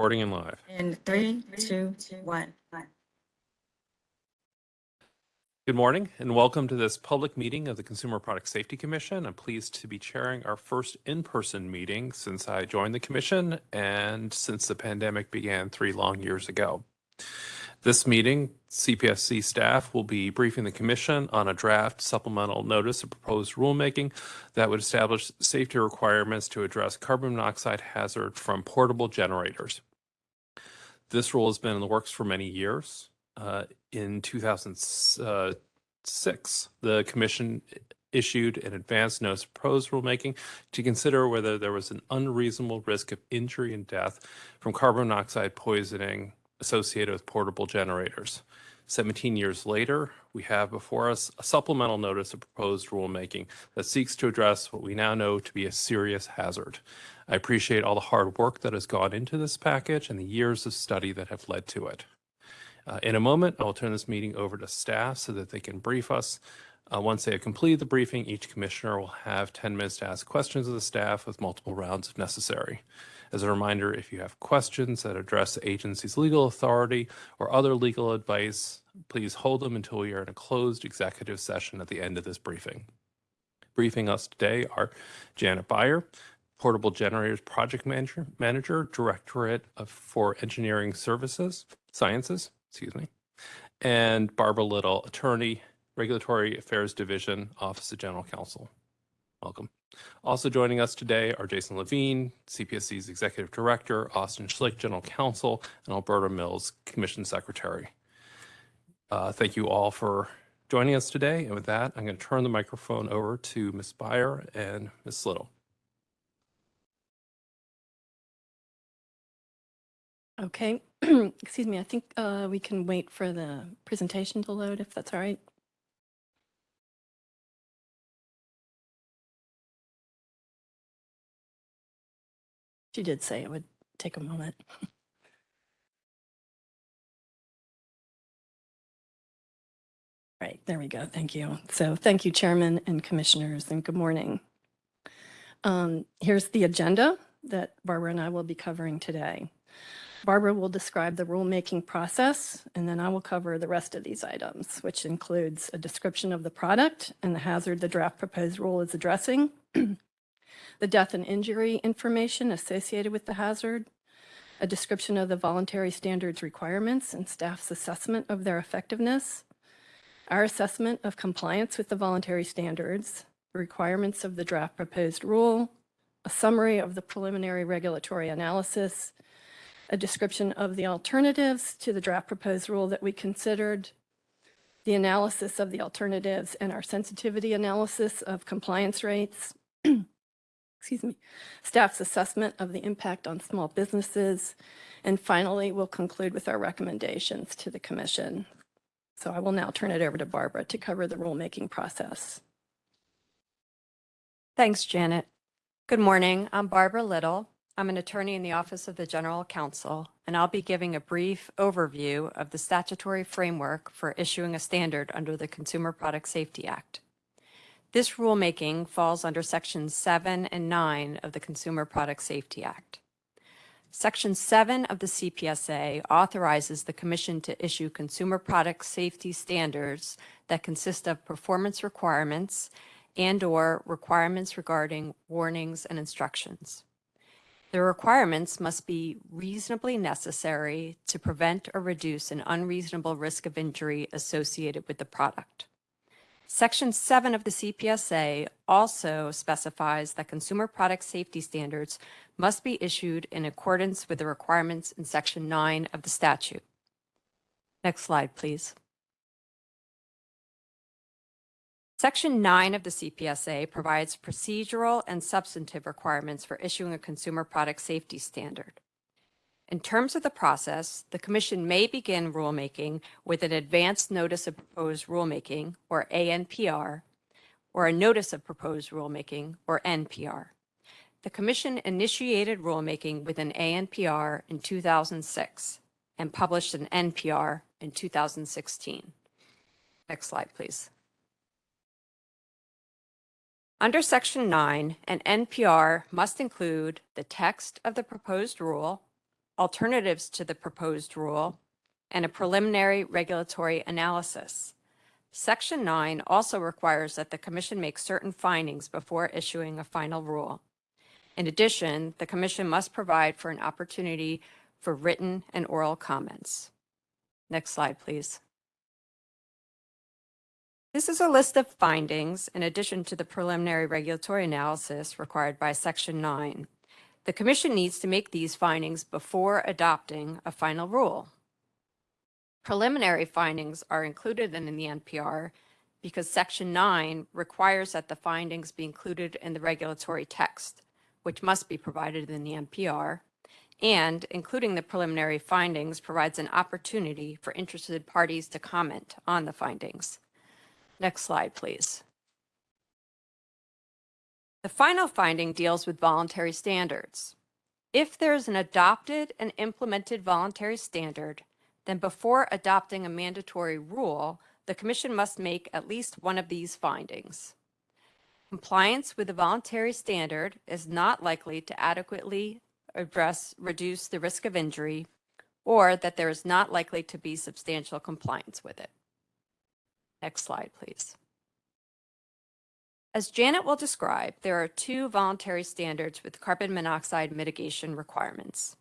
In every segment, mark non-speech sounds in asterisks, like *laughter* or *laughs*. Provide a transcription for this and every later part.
Recording and live. In three, two, one. Good morning and welcome to this public meeting of the Consumer Product Safety Commission. I'm pleased to be chairing our first in-person meeting since I joined the commission and since the pandemic began three long years ago. This meeting, CPSC staff will be briefing the commission on a draft supplemental notice of proposed rulemaking that would establish safety requirements to address carbon monoxide hazard from portable generators. This rule has been in the works for many years. Uh, in 2006, the commission issued an advance notice of proposed rulemaking to consider whether there was an unreasonable risk of injury and death from carbon monoxide poisoning associated with portable generators. 17 years later, we have before us a supplemental notice of proposed rulemaking that seeks to address what we now know to be a serious hazard. I appreciate all the hard work that has gone into this package and the years of study that have led to it. Uh, in a moment, I will turn this meeting over to staff so that they can brief us. Uh, once they have completed the briefing, each commissioner will have 10 minutes to ask questions of the staff with multiple rounds if necessary. As a reminder, if you have questions that address the agency's legal authority or other legal advice, please hold them until we are in a closed executive session at the end of this briefing. Briefing us today are Janet Buyer, Portable Generators Project Manager, Manager Directorate of, for Engineering Services, Sciences, excuse me, and Barbara Little, Attorney, Regulatory Affairs Division, Office of General Counsel. Welcome. Also joining us today are Jason Levine, CPSC's Executive Director, Austin Schlick, General Counsel, and Alberta Mills, Commission Secretary. Uh, thank you all for joining us today. And with that, I'm going to turn the microphone over to Ms. Buyer and Ms. Little. Okay, *clears throat* excuse me, I think uh, we can wait for the presentation to load if that's all right. She did say it would take a moment. *laughs* Right, there we go. Thank you. So thank you, Chairman and Commissioners, and good morning. Um, here's the agenda that Barbara and I will be covering today. Barbara will describe the rulemaking process, and then I will cover the rest of these items, which includes a description of the product and the hazard the draft proposed rule is addressing, *clears throat* the death and injury information associated with the hazard, a description of the voluntary standards requirements and staff's assessment of their effectiveness, our assessment of compliance with the voluntary standards, requirements of the draft proposed rule, a summary of the preliminary regulatory analysis, a description of the alternatives to the draft proposed rule that we considered, the analysis of the alternatives and our sensitivity analysis of compliance rates, *clears throat* excuse me, staff's assessment of the impact on small businesses, and finally, we'll conclude with our recommendations to the commission. So I will now turn it over to Barbara to cover the rulemaking process. Thanks, Janet. Good morning. I'm Barbara Little. I'm an attorney in the Office of the General Counsel, and I'll be giving a brief overview of the statutory framework for issuing a standard under the Consumer Product Safety Act. This rulemaking falls under Sections 7 and 9 of the Consumer Product Safety Act. Section 7 of the CPSA authorizes the Commission to issue consumer product safety standards that consist of performance requirements and or requirements regarding warnings and instructions. The requirements must be reasonably necessary to prevent or reduce an unreasonable risk of injury associated with the product. Section 7 of the CPSA also specifies that consumer product safety standards must be issued in accordance with the requirements in Section 9 of the statute. Next slide, please. Section 9 of the CPSA provides procedural and substantive requirements for issuing a consumer product safety standard. In terms of the process, the Commission may begin rulemaking with an Advance Notice of Proposed Rulemaking, or ANPR, or a Notice of Proposed Rulemaking, or NPR. The Commission initiated rulemaking with an ANPR in 2006 and published an NPR in 2016. Next slide, please. Under Section 9, an NPR must include the text of the proposed rule, alternatives to the proposed rule, and a hmm. preliminary regulatory analysis. Section 9 also requires that the commission make certain findings before issuing a final rule. In addition, the commission must provide for an opportunity for written and oral comments. Next slide, please. This is a list of findings in addition to the preliminary regulatory analysis required by Section 9. The commission needs to make these findings before adopting a final rule. Preliminary findings are included in the NPR because Section 9 requires that the findings be included in the regulatory text, which must be provided in the NPR, and including the preliminary findings provides an opportunity for interested parties to comment on the findings. Next slide, please. The final finding deals with voluntary standards. If there's an adopted and implemented voluntary standard, then before adopting a mandatory rule, the commission must make at least one of these findings. Compliance with the voluntary standard is not likely to adequately address, reduce the risk of injury, or that there is not likely to be substantial compliance with it. Next slide, please. As Janet will describe, there are two voluntary standards with carbon monoxide mitigation requirements.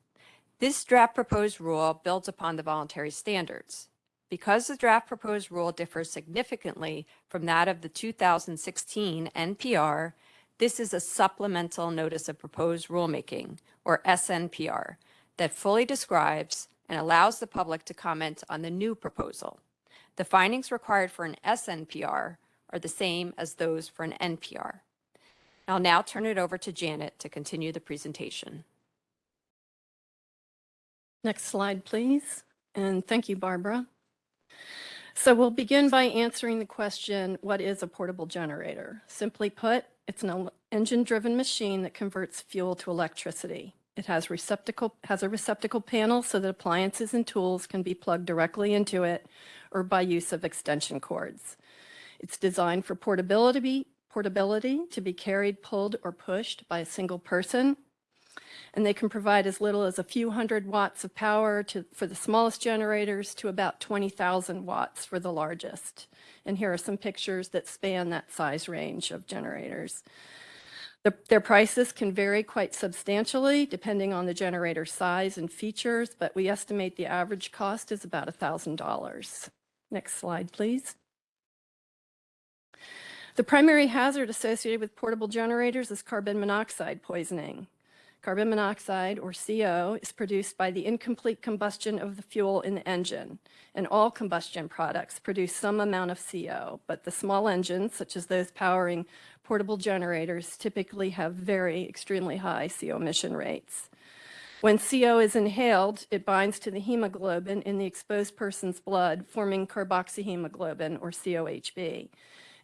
This draft proposed rule builds upon the voluntary standards. Because the draft proposed rule differs significantly from that of the 2016 NPR, this is a supplemental notice of proposed rulemaking, or SNPR, that fully describes and allows the public to comment on the new proposal. The findings required for an SNPR are the same as those for an NPR. I'll now turn it over to Janet to continue the presentation. Next slide, please. And thank you, Barbara. So we'll begin by answering the question, what is a portable generator? Simply put, it's an engine-driven machine that converts fuel to electricity. It has receptacle, has a receptacle panel so that appliances and tools can be plugged directly into it or by use of extension cords. It's designed for portability, portability to be carried, pulled, or pushed by a single person. And they can provide as little as a few hundred watts of power to, for the smallest generators to about 20,000 watts for the largest. And here are some pictures that span that size range of generators. The- Their prices can vary quite substantially depending on the generator size and features, but we estimate the average cost is about $1,000. Next slide, please. The primary hazard associated with portable generators is carbon monoxide poisoning. Carbon monoxide, or CO, is produced by the incomplete combustion of the fuel in the engine, and all combustion products produce some amount of CO, but the small engines, such as those powering portable generators, typically have very extremely high CO emission rates. When CO is inhaled, it binds to the hemoglobin in the exposed person's blood, forming carboxyhemoglobin, or COHB.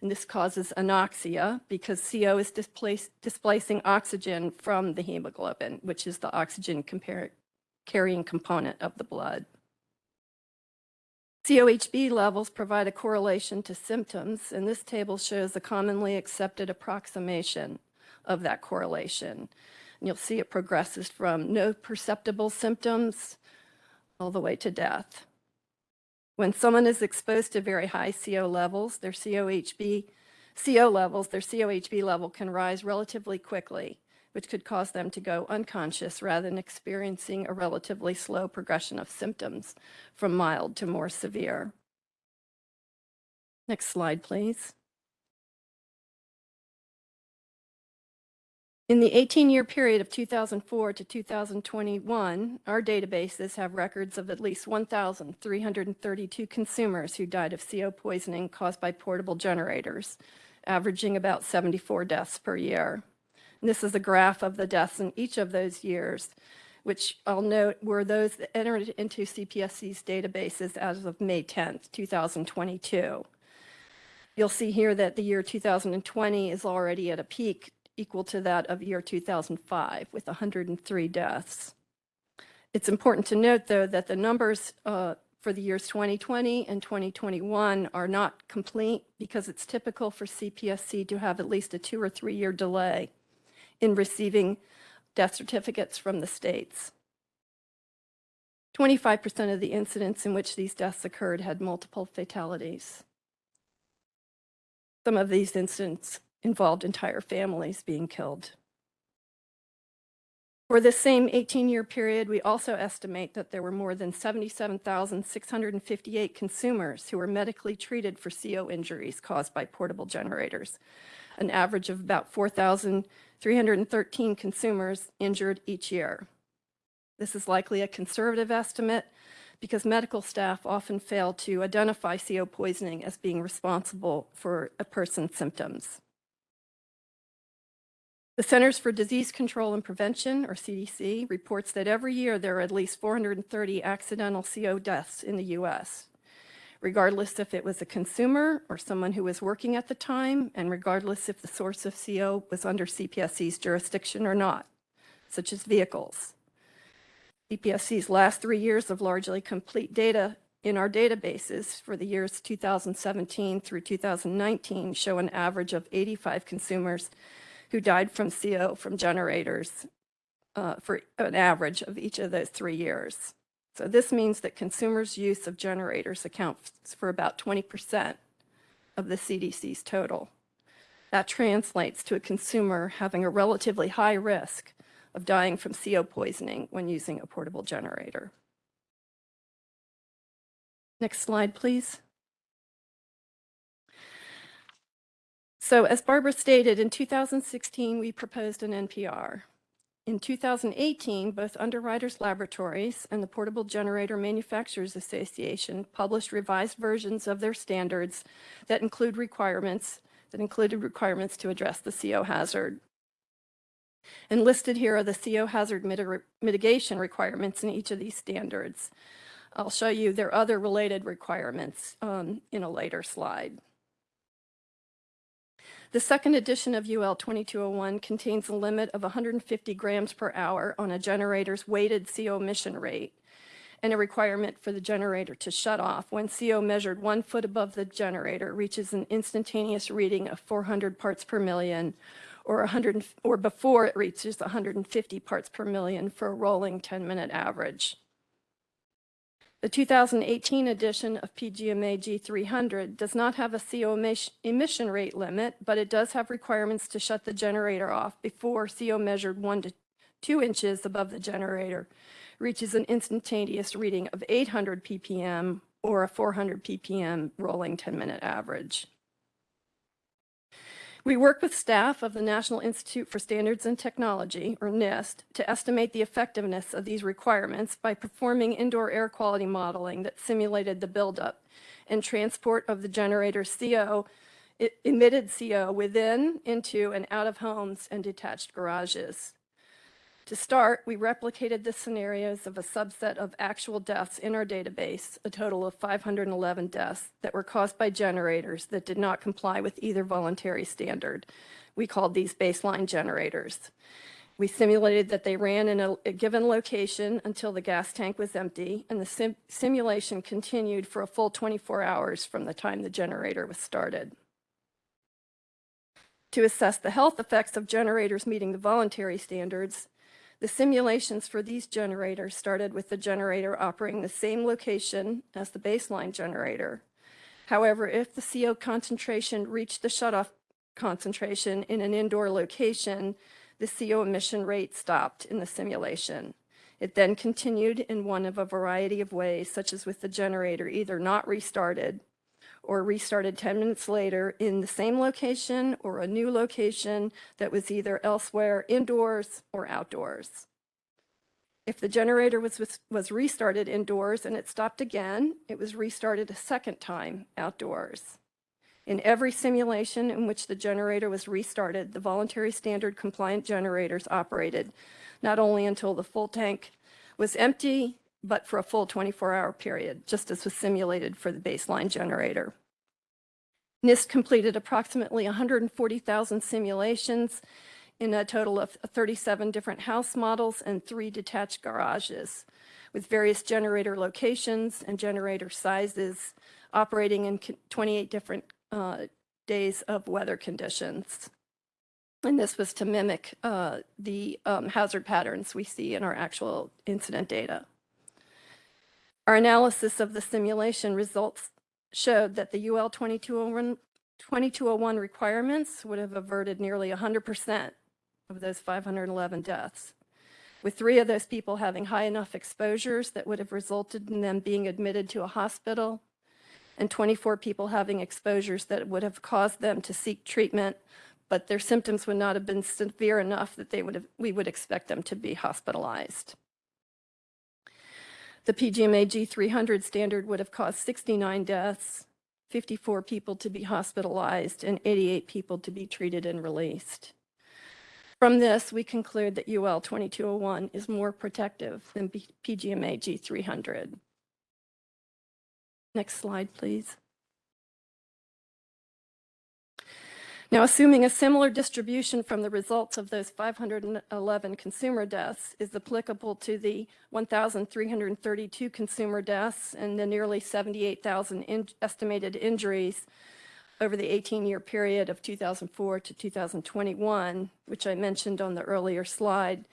And this causes anoxia because CO is displacing oxygen from the hemoglobin, which is the oxygen carrying component of the blood. COHB levels provide a correlation to symptoms, and this table shows a commonly accepted approximation of that correlation. And you'll see it progresses from no perceptible symptoms all the way to death. When someone is exposed to very high CO levels, their COHB, CO levels, their COHB level can rise relatively quickly, which could cause them to go unconscious rather than experiencing a relatively slow progression of symptoms from mild to more severe. Next slide, please. In the 18-year period of 2004 to 2021, our databases have records of at least 1,332 consumers who died of CO poisoning caused by portable generators, averaging about 74 deaths per year. And this is a graph of the deaths in each of those years, which I'll note were those that entered into CPSC's databases as of May 10th, 2022. You'll see here that the year 2020 is already at a peak equal to that of year 2005 with 103 deaths. It's important to note, though, that the numbers uh, for the years 2020 and 2021 are not complete because it's typical for CPSC to have at least a two or three year delay in receiving death certificates from the states. 25% of the incidents in which these deaths occurred had multiple fatalities. Some of these incidents involved entire families being killed. For this same 18-year period, we also estimate that there were more than 77,658 consumers who were medically treated for CO injuries caused by portable generators, an average of about 4,313 consumers injured each year. This is likely a conservative estimate because medical staff often fail to identify CO poisoning as being responsible for a person's symptoms. The Centers for Disease Control and Prevention, or CDC, reports that every year there are at least 430 accidental CO deaths in the U.S., regardless if it was a consumer or someone who was working at the time, and regardless if the source of CO was under CPSC's jurisdiction or not, such as vehicles. CPSC's last three years of largely complete data in our databases for the years 2017 through 2019 show an average of 85 consumers who died from CO from generators uh, for an average of each of those three years. So this means that consumers' use of generators accounts for about 20% of the CDC's total. That translates to a consumer having a relatively high risk of dying from CO poisoning when using a portable generator. Next slide, please. So as Barbara stated, in 2016, we proposed an NPR. In 2018, both Underwriters Laboratories and the Portable Generator Manufacturers Association published revised versions of their standards that include requirements that included requirements to address the CO hazard. And listed here are the CO hazard mitig mitigation requirements in each of these standards. I'll show you their other related requirements um, in a later slide. The second edition of UL 2201 contains a limit of 150 grams per hour on a generator's weighted CO emission rate and a requirement for the generator to shut off when CO measured one foot above the generator reaches an instantaneous reading of 400 parts per million or 100 or before it reaches 150 parts per million for a rolling 10-minute average. The 2018 edition of PGMA G300 does not have a CO emission rate limit, but it does have requirements to shut the generator off before CO measured one to two inches above the generator reaches an instantaneous reading of 800 ppm or a 400 ppm rolling 10-minute average. We work with staff of the National Institute for Standards and Technology, or NIST, to estimate the effectiveness of these requirements by performing indoor air quality modeling that simulated the buildup and transport of the generator CO, emitted CO within, into, and out of homes and detached garages. To start, we replicated the scenarios of a subset of actual deaths in our database, a total of 511 deaths that were caused by generators that did not comply with either voluntary standard. We called these baseline generators. We simulated that they ran in a, a given location until the gas tank was empty, and the sim simulation continued for a full 24 hours from the time the generator was started. To assess the health effects of generators meeting the voluntary standards, the simulations for these generators started with the generator operating the same location as the baseline generator. However, if the CO concentration reached the shutoff concentration in an indoor location, the CO emission rate stopped in the simulation. It then continued in one of a variety of ways, such as with the generator either not restarted or restarted 10 minutes later in the same location or a new location that was either elsewhere indoors or outdoors. If the generator was, was, restarted indoors and it stopped again, it was restarted a second time outdoors. In every simulation in which the generator was restarted, the voluntary standard compliant generators operated not only until the full tank was empty, but for a full 24-hour period, just as was simulated for the baseline generator. NIST completed approximately 140,000 simulations in a total of 37 different house models and three detached garages with various generator locations and generator sizes operating in 28 different uh, days of weather conditions. And this was to mimic uh, the um, hazard patterns we see in our actual incident data. Our analysis of the simulation results showed that the UL 2201 2201 requirements would have averted nearly 100% of those 511 deaths, with three of those people having high enough exposures that would have resulted in them being admitted to a hospital, and 24 people having exposures that would have caused them to seek treatment, but their symptoms would not have been severe enough that they would have, we would expect them to be hospitalized. The PGMA G300 standard would have caused 69 deaths, 54 people to be hospitalized, and 88 people to be treated and released. From this, we conclude that UL 2201 is more protective than PGMA G300. Next slide, please. Now, assuming a similar distribution from the results of those 511 consumer deaths is applicable to the 1,332 consumer deaths and the nearly 78,000 in- estimated injuries over the 18-year period of 2004 to 2021, which I mentioned on the earlier slide,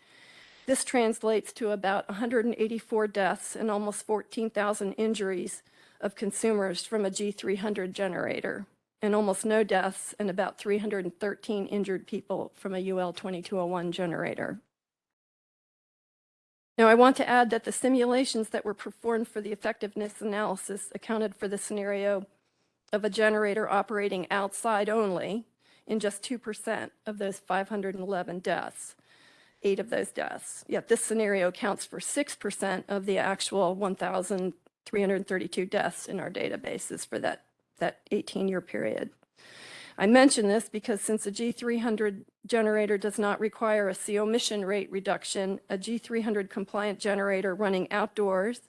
this translates to about 184 deaths and almost 14,000 injuries of consumers from a G300 generator, and almost no deaths and about 313 injured people from a UL 2201 generator. Now, I want to add that the simulations that were performed for the effectiveness analysis accounted for the scenario of a generator operating outside only in just 2% of those 511 deaths, eight of those deaths. Yet this scenario accounts for 6% of the actual 1,332 deaths in our databases for that, that 18-year period. I mention this because since a G300 generator does not require a CO emission rate reduction, a G300 compliant generator running outdoors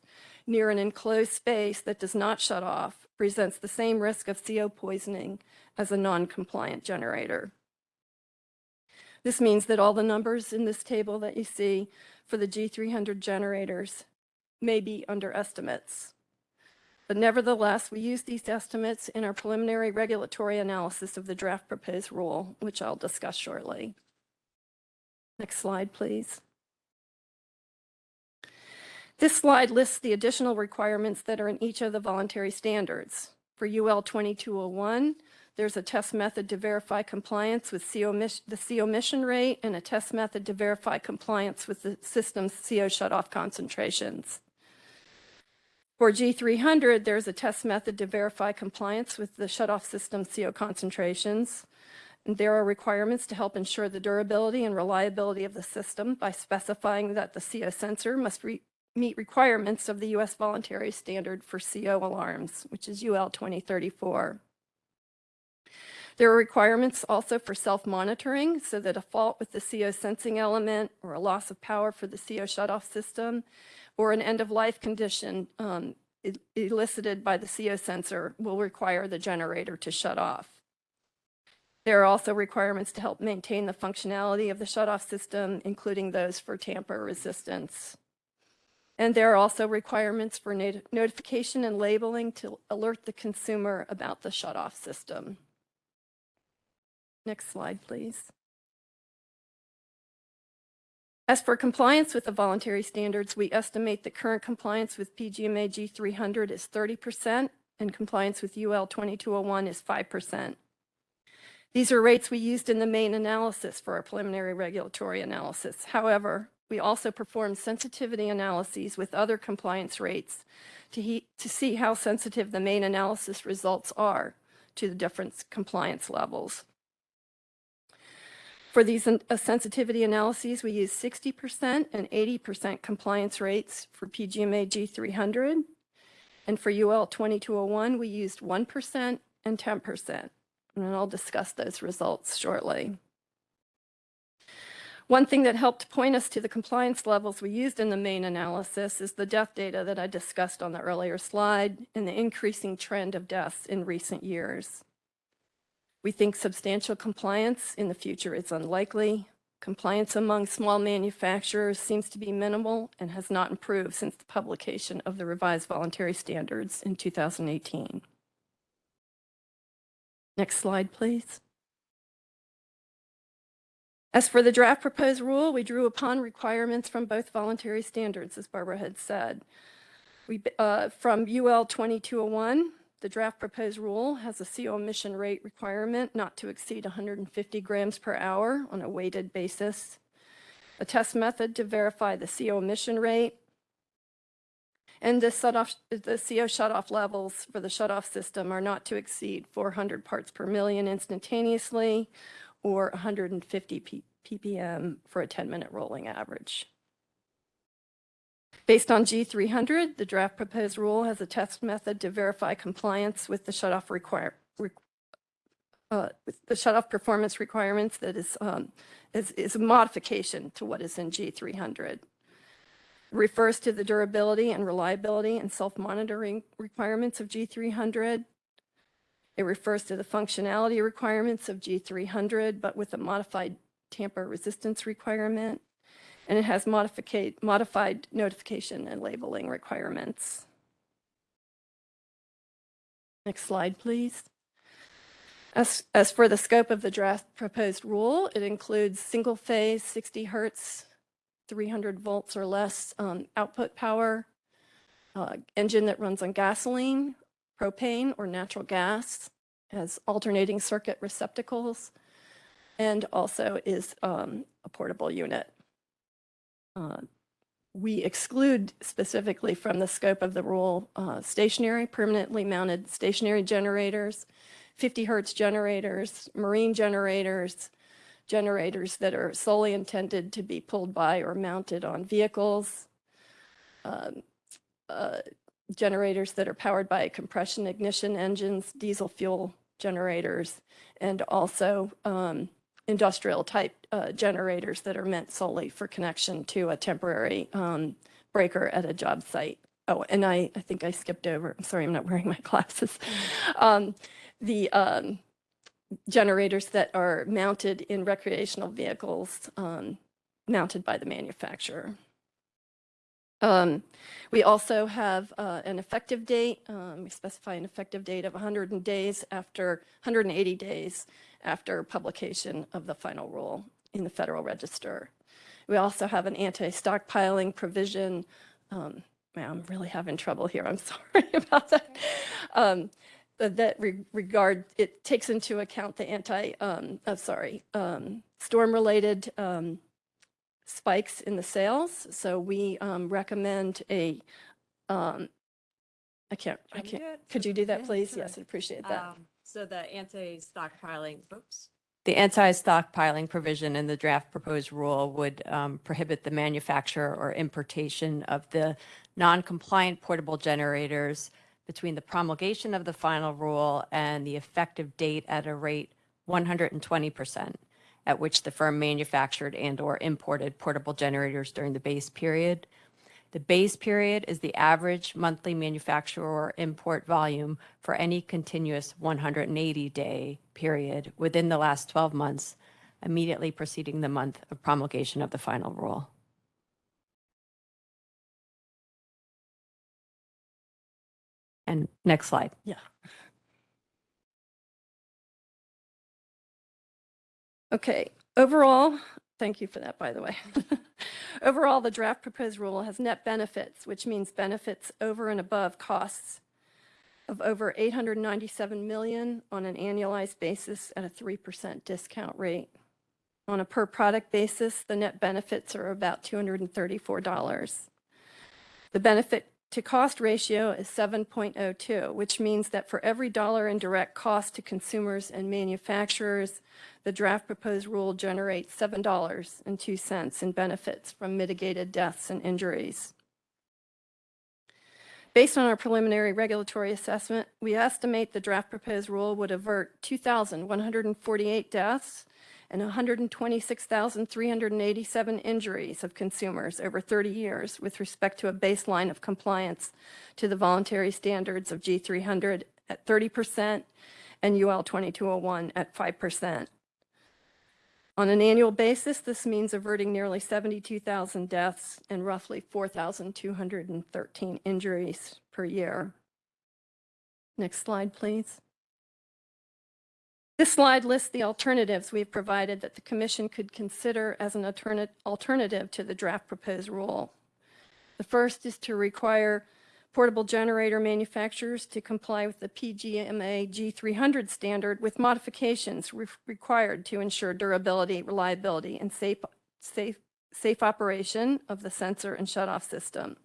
near an enclosed space that does not shut off presents the same risk of CO poisoning as a non-compliant generator. This means that all the numbers in this table that you see for the G300 generators may be underestimates. But nevertheless, we use these estimates in our preliminary regulatory analysis of the draft proposed rule, which I'll discuss shortly. Next slide, please. This slide lists the additional requirements that are in each of the voluntary standards. For UL 2201, there's a test method to verify compliance with CO the CO emission rate and a test method to verify compliance with the system's CO shutoff concentrations. For G300, there's a test method to verify compliance with the shutoff system CO concentrations. There are requirements to help ensure the durability and reliability of the system by specifying that the CO sensor must re- meet requirements of the U.S. Voluntary Standard for CO alarms, which is UL 2034. There are requirements also for self-monitoring so that a fault with the CO sensing element or a loss of power for the CO shutoff system or an end-of-life condition um, elicited by the CO sensor will require the generator to shut off. There are also requirements to help maintain the functionality of the shutoff system, including those for tamper resistance. And there are also requirements for not- notification and labeling to alert the consumer about the shutoff system. Next slide, please. As for compliance with the voluntary standards, we estimate that current compliance with PGMA G300 is 30% and compliance with UL 2201 is 5%. These are rates we used in the main analysis for our preliminary regulatory analysis. However, we also performed sensitivity analyses with other compliance rates to, to see how sensitive the main analysis results are to the different compliance levels. For these uh, sensitivity analyses, we use 60% and 80% compliance rates for PGMA G300. And for UL 2201, we used 1% and 10%. And I'll discuss those results shortly. One thing that helped point us to the compliance levels we used in the main analysis is the death data that I discussed on the earlier slide and the increasing trend of deaths in recent years. We think substantial compliance in the future is unlikely. Compliance among small manufacturers seems to be minimal and has not improved since the publication of the revised voluntary standards in 2018. Next slide, please. As for the draft proposed rule, we drew upon requirements from both voluntary standards, as Barbara had said. We, uh, from UL 2201, the draft proposed rule has a CO emission rate requirement not to exceed 150 grams per hour on a weighted basis. A test method to verify the CO emission rate. And the shut-off, the CO shut-off levels for the shut-off system are not to exceed 400 parts per million instantaneously or 150 P- ppm for a 10-minute rolling average. Based on G300, the draft proposed rule has a test method to verify compliance with the shut-off require, re- uh, the shut-off performance requirements that is, um, is, is a modification to what is in G300. Refers to the durability and reliability and self-monitoring requirements of G300. It refers to the functionality requirements of G300, but with a modified tamper resistance requirement and it has modified notification and labeling requirements. Next slide, please. As, as for the scope of the draft proposed rule, it includes single-phase 60 hertz, 300 volts or less um, output power, uh, engine that runs on gasoline, propane, or natural gas, has alternating circuit receptacles, and also is um, a portable unit. Uh, We exclude specifically from the scope of the rule uh, stationary, permanently mounted stationary generators, 50 hertz generators, marine generators, generators that are solely intended to be pulled by or mounted on vehicles, um, uh, generators that are powered by compression ignition engines, diesel fuel generators, and also um, industrial type uh, generators that are meant solely for connection to a temporary um, breaker at a job site. Oh, and I, I think I skipped over, I'm sorry, I'm not wearing my *laughs* glasses. Um, The um, generators that are mounted in recreational vehicles um, mounted by the manufacturer. Um, We also have uh, an effective date. um, We specify an effective date of 100 days after, 180 days after publication of the final rule in the Federal Register. We also have an anti-stockpiling provision. um, man, I'm really having trouble here. I'm *laughs* sorry about that. Um, That re- regard, it takes into account the anti, um, oh, sorry, um, storm-related um, spikes in the sales. So we um, recommend a, um, I can't, I can't, could you do that, please? Yes, I'd appreciate that. So the anti-stockpiling, oops. The anti-stockpiling provision in the draft proposed rule would um, prohibit the manufacture or importation of the non-compliant portable generators between the promulgation of the final rule and the effective date at a rate 120%, at which the firm manufactured and/or imported portable generators during the base period. The base period is the average monthly manufacturer or import volume for any continuous 180-day period within the last 12 months immediately preceding the month of promulgation of the final rule. And next slide. Yeah. Okay, overall, thank you for that, by the way. *laughs* Overall, the draft proposed rule has net benefits, which means benefits over and above costs of over 897 million on an annualized basis at a 3% discount rate. On a per product basis, the net benefits are about $234. The benefit to cost ratio is 7.02, which means that for every dollar in direct cost to consumers and manufacturers, the draft proposed rule generates $7.02 in benefits from mitigated deaths and injuries. Based on our preliminary regulatory assessment, we estimate the draft proposed rule would avert 2,148 deaths and 126,387 injuries of consumers over 30 years with respect to a baseline of compliance to the voluntary standards of G300 at 30% and UL 2201 at 5%. On an annual basis, this means averting nearly 72,000 deaths and roughly 4,213 injuries per year. Next slide, please. This slide lists the alternatives we've provided that the commission could consider as an alterna- alternative to the draft proposed rule. The first is to require portable generator manufacturers to comply with the PGMA G300 standard with modifications re- required to ensure durability, reliability, and safe, safe, safe operation of the sensor and shutoff system.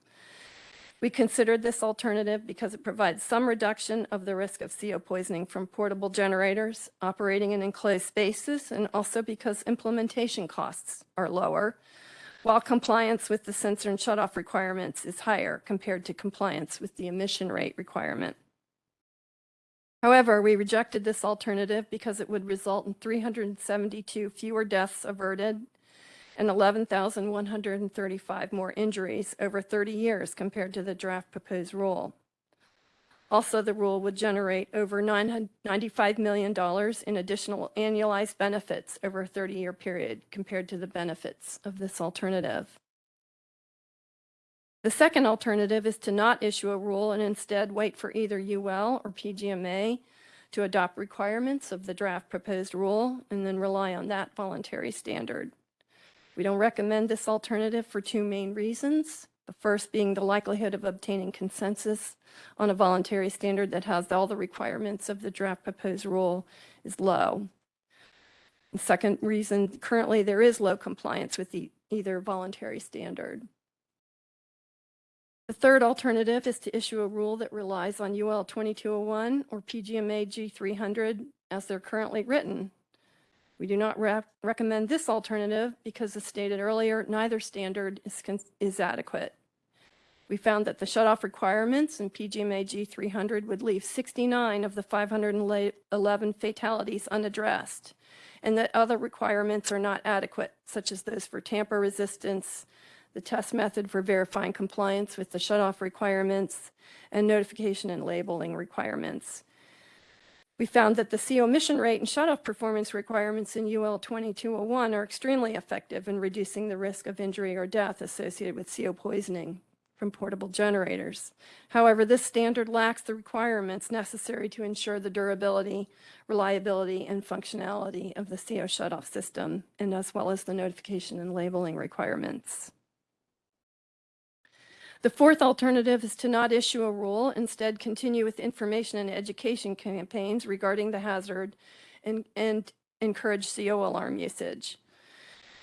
We considered this alternative because it provides some reduction of the risk of CO poisoning from portable generators operating in enclosed spaces and also because implementation costs are lower, while compliance with the sensor and shutoff requirements is higher compared to compliance with the emission rate requirement. However, we rejected this alternative because it would result in 372 fewer deaths averted and 11,135 more injuries over 30 years compared to the draft proposed rule. Also, the rule would generate over $995 million in additional annualized benefits over a 30-year period compared to the benefits of this alternative. The second alternative is to not issue a rule and instead wait for either UL or PGMA to adopt requirements of the draft proposed rule and then rely on that voluntary standard. We don't recommend this alternative for two main reasons. The first being the likelihood of obtaining consensus on a voluntary standard that has all the requirements of the draft proposed rule is low. The second reason, currently there is low compliance with the either voluntary standard. The third alternative is to issue a rule that relies on UL 2201 or PGMA G300 as they're currently written. We do not rec- recommend this alternative because as stated earlier, neither standard is, is adequate. We found that the shutoff requirements in PGMA G300 would leave 69 of the 511 fatalities unaddressed, and that other requirements are not adequate, such as those for tamper resistance, the test method for verifying compliance with the shutoff requirements, and notification and labeling requirements. We found that the CO emission rate and shutoff performance requirements in UL 2201 are extremely effective in reducing the risk of injury or death associated with CO poisoning from portable generators. However, this standard lacks the requirements necessary to ensure the durability, reliability, and functionality of the CO shutoff system, and as well as the notification and labeling requirements. The fourth alternative is to not issue a rule, instead continue with information and education campaigns regarding the hazard and, and encourage CO alarm usage.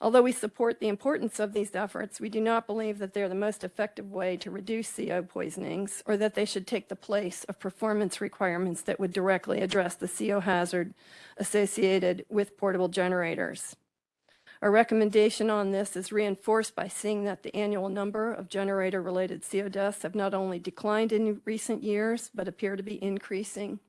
Although we support the importance of these efforts, we do not believe that they're the most effective way to reduce CO poisonings or that they should take the place of performance requirements that would directly address the CO hazard associated with portable generators. Our recommendation on this is reinforced by seeing that the annual number of generator-related CO deaths have not only declined in recent years, but appear to be increasing.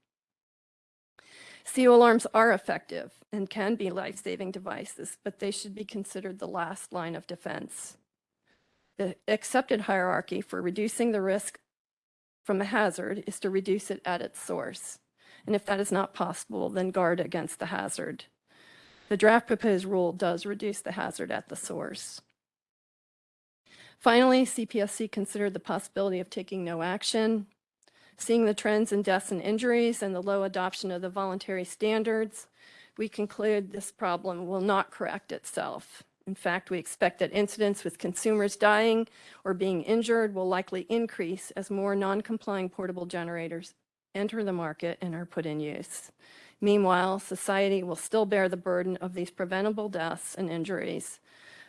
CO alarms are effective and can be life-saving devices, but they should be considered the last line of defense. The accepted hierarchy for reducing the risk from a hazard is to reduce it at its source. And if that is not possible, then guard against the hazard. The draft proposed rule does reduce the hazard at the source. Finally, CPSC considered the possibility of taking no action. Seeing the trends in deaths and injuries and the low adoption of the voluntary standards, we conclude this problem will not correct itself. In fact, we expect that incidents with consumers dying or being injured will likely increase as more non-complying portable generators enter the market and are put in use. Meanwhile, society will still bear the burden of these preventable deaths and injuries.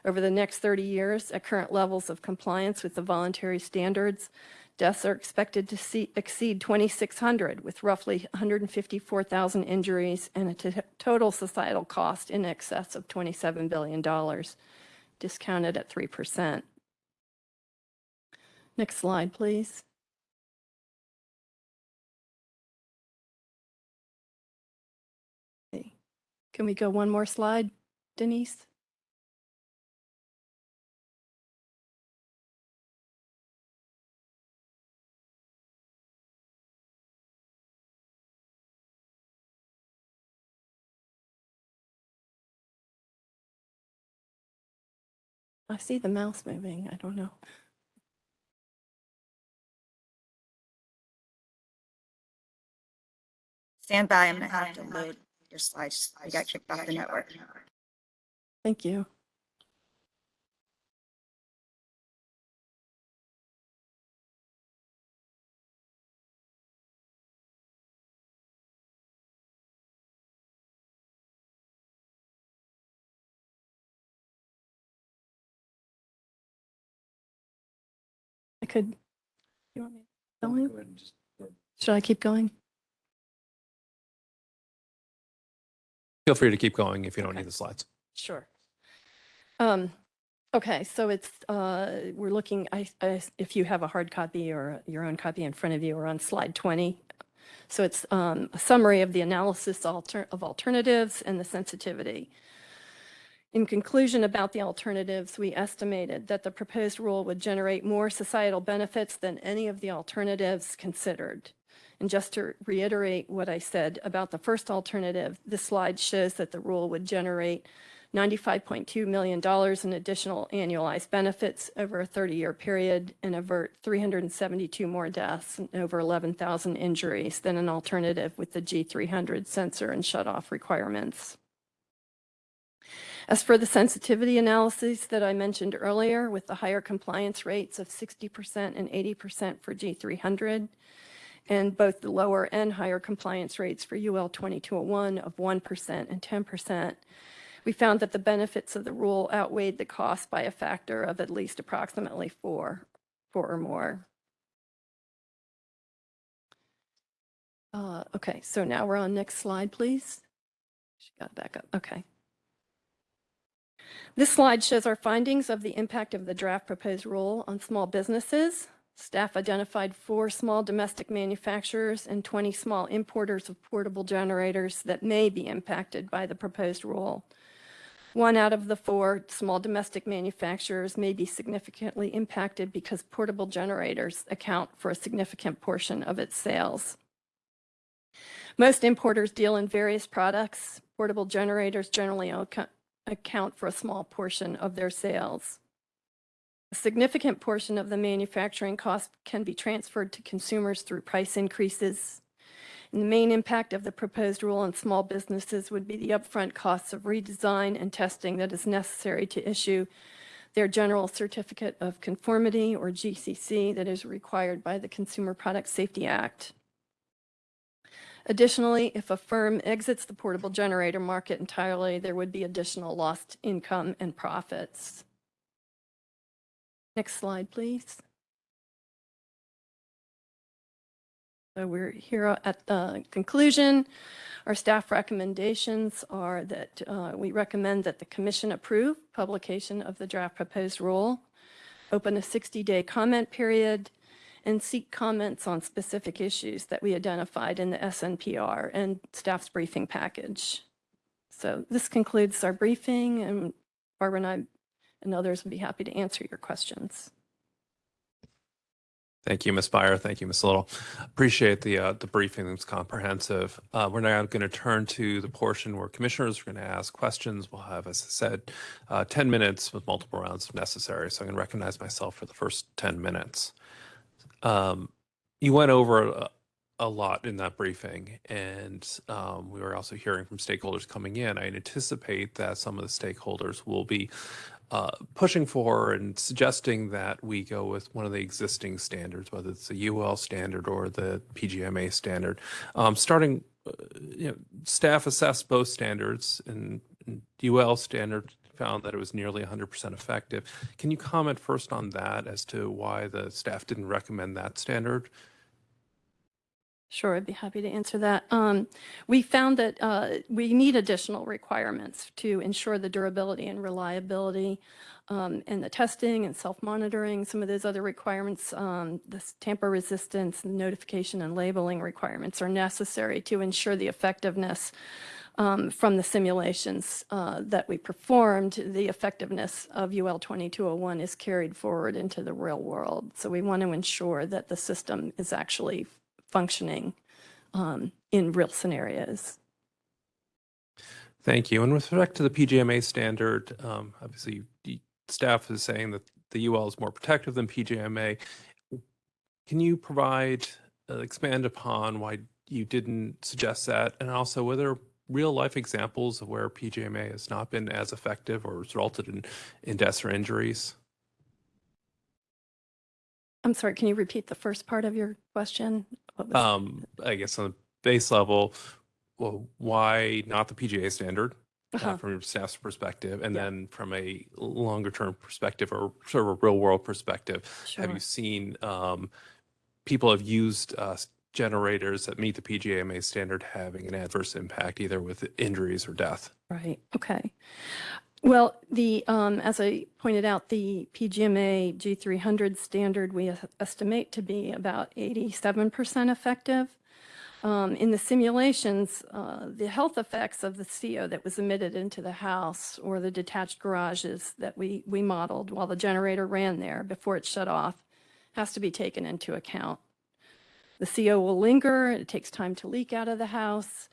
Over the next 30 years, at current levels of compliance with the voluntary standards, deaths are expected to see, exceed 2,600, with roughly 154,000 injuries and a total societal cost in excess of $27 billion, discounted at 3%. Next slide, please. Can we go one more slide, Denise? I see the mouse moving. I don't know. Stand by, I'm gonna have to load your I, just, I got kicked off the network. Thank you. I could, you want me to go Should I keep going? Feel free to keep going if you don't Okay. need the slides. Sure. Um, okay, so it's, uh, we're looking, I, I, if you have a hard copy or your own copy in front of you, we're on slide 20. So it's, um, a summary of the analysis alter, of alternatives and the sensitivity. In conclusion about the alternatives, we estimated that the proposed rule would generate more societal benefits than any of the alternatives considered. And just to reiterate what I said about the first alternative, this slide shows that the rule would generate $95.2 million in additional annualized benefits over a 30-year period and avert 372 more deaths and over 11,000 injuries than an alternative with the G300 sensor and shut-off requirements. As for the sensitivity analyses that I mentioned earlier, with the higher compliance rates of 60% and 80% for G300, and both the lower and higher compliance rates for UL 2201 of 1% and 10%, we found that the benefits of the rule outweighed the cost by a factor of at least approximately four, four or more. Uh, Okay, so now we're on next slide, please. She got back up, okay. This slide shows our findings of the impact of the draft proposed rule on small businesses. Staff identified four small domestic manufacturers and 20 small importers of portable generators that may be impacted by the proposed rule. One out of the four small domestic manufacturers may be significantly impacted because portable generators account for a significant portion of its sales. Most importers deal in various products. Portable generators generally account for a small portion of their sales. A significant portion of the manufacturing cost can be transferred to consumers through price increases. And the main impact of the proposed rule on small businesses would be the upfront costs of redesign and testing that is necessary to issue their General Certificate of Conformity, or GCC, that is required by the Consumer Product Safety Act. Additionally, if a firm exits the portable generator market entirely, there would be additional lost income and profits. Next slide, please. So we're here at the conclusion. Our staff recommendations are that uh, we recommend that the commission approve publication of the draft proposed rule, open a 60-day comment period, and seek comments on specific issues that we identified in the SNPR and staff's briefing package. So this concludes our briefing, and Barbara and I and others would be happy to answer your questions. Thank you, Ms. Buyer. Thank you, Ms. Little. Appreciate the uh, the briefing. It was comprehensive. Uh, we're now going to turn to the portion where commissioners are going to ask questions. We'll have, as I said, uh, 10 minutes with multiple rounds if necessary. So I'm going to recognize myself for the first 10 minutes. Um, you went over a, a lot in that briefing, and um, we were also hearing from stakeholders coming in. I anticipate that some of the stakeholders will be uh, pushing for and suggesting that we go with one of the existing standards, whether it's the UL standard or the PGMA standard. Um, starting, uh, you know, staff assessed both standards, and, and UL standard found that it was nearly 100% effective. Can you comment first on that as to why the staff didn't recommend that standard? Sure, I'd be happy to answer that. Um, We found that uh, we need additional requirements to ensure the durability and reliability um, and the testing and self-monitoring, some of those other requirements, um, the tamper resistance, notification and labeling requirements are necessary to ensure the effectiveness um, from the simulations uh, that we performed, the effectiveness of UL 2201 is carried forward into the real world. So we want to ensure that the system is actually functioning um, in real scenarios. Thank you. And with respect to the PGMA standard, um, obviously, staff is saying that the UL is more protective than PGMA. Can you provide, uh, expand upon why you didn't suggest that? And also, were there real life examples of where PGMA has not been as effective or resulted in, in deaths or injuries? I'm sorry, can you repeat the first part of your question? Um, I guess on the base level, well, why not the PGA standard? uh, Uh-huh. from your staff's perspective, and Yeah. then from a longer term perspective or sort of a real world perspective, have you seen um, people have used uh, generators that meet the PGMA standard having an adverse impact, either with injuries or death? Right, okay. Well, the, um, as I pointed out, the PGMA G300 standard, we estimate to be about 87% effective. Um, in the simulations, uh, the health effects of the CO that was emitted into the house or the detached garages that we, we modeled while the generator ran there before it shut off has to be taken into account. The CO will linger, it takes time to leak out of the house.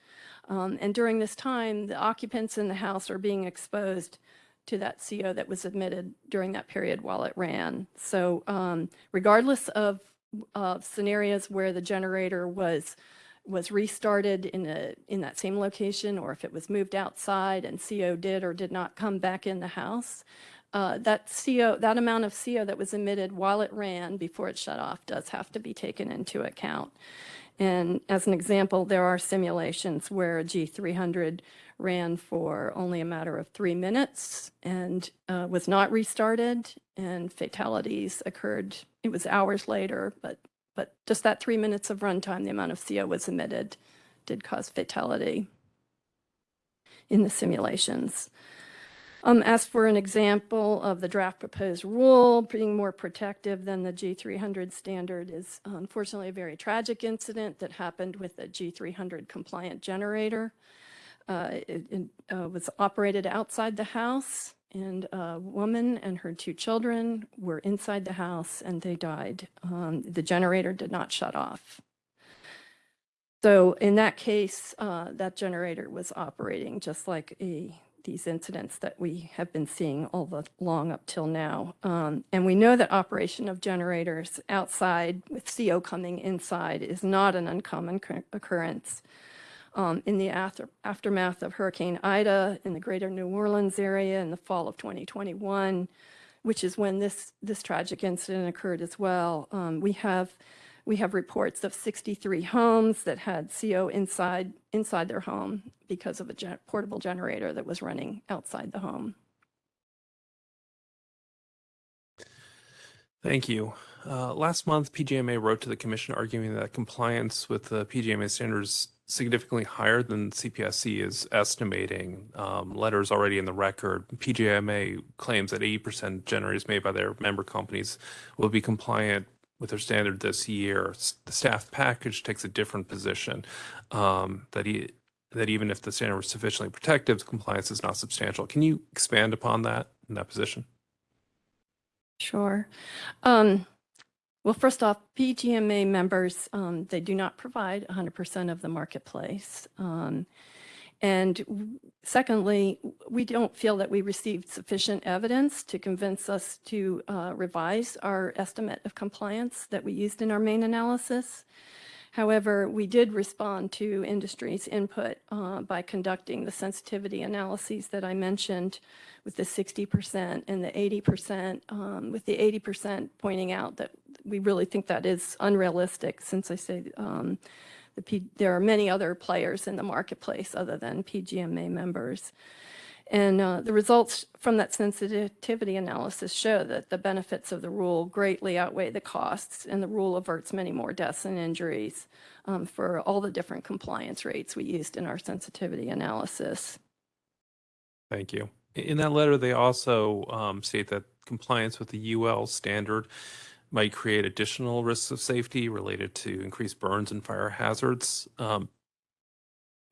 Um, and during this time, the occupants in the house are being exposed to that CO that was emitted during that period while it ran. So um, regardless of, of scenarios where the generator was was restarted in a in that same location, or if it was moved outside and CO did or did not come back in the house, uh, that CO that amount of CO that was emitted while it ran before it shut off does have to be taken into account. And as an example, there are simulations where a G300 ran for only a matter of three minutes and uh, was not restarted, and fatalities occurred. It was hours later, but but just that three minutes of runtime, the amount of CO was emitted, did cause fatality in the simulations. Um, as for an example of the draft proposed rule being more protective than the G300 standard is unfortunately a very tragic incident that happened with a G300 compliant generator. Uh, it it, uh, was operated outside the house and a woman and her two children were inside the house and they died. Um, the generator did not shut off. So in that case, uh, that generator was operating just like a, these incidents that we have been seeing all the long up till now. Um, and we know that operation of generators outside with CO coming inside is not an uncommon occurrence. Um, in the after, aftermath of Hurricane Ida in the greater New Orleans area in the fall of 2021, which is when this, this tragic incident occurred as well, um, we have we have reports of 63 homes that had CO inside, inside their home because of a portable generator that was running outside the home. Thank you. Uh, last month, PGMA wrote to the commission arguing that compliance with the PGMA standards significantly higher than CPSC is estimating. Um, letters already in the record. PGMA claims that 80% generators made by their member companies will be compliant with their standard this year. The staff package takes a different position um, that he, that even if the standard was sufficiently protective, compliance is not substantial. Can you expand upon that in that position? Sure. Um, well, first off, PGMA members, um, they do not provide 100% of the marketplace. And secondly, we don't feel that we received sufficient evidence to convince us to uh, revise our estimate of compliance that we used in our main analysis. However, we did respond to industry's input uh, by conducting the sensitivity analyses that I mentioned with the 60% and the 80%, um, with the 80% pointing out that we really think that is unrealistic since I say um, the there are many other players in the marketplace other than PGMA members. And uh, the results from that sensitivity analysis show that the benefits of the rule greatly outweigh the costs, and the rule averts many more deaths and injuries um, for all the different compliance rates we used in our sensitivity analysis. Thank you. In that letter, they also um, state that compliance with the UL standard might create additional risks of safety related to increased burns and fire hazards. Um,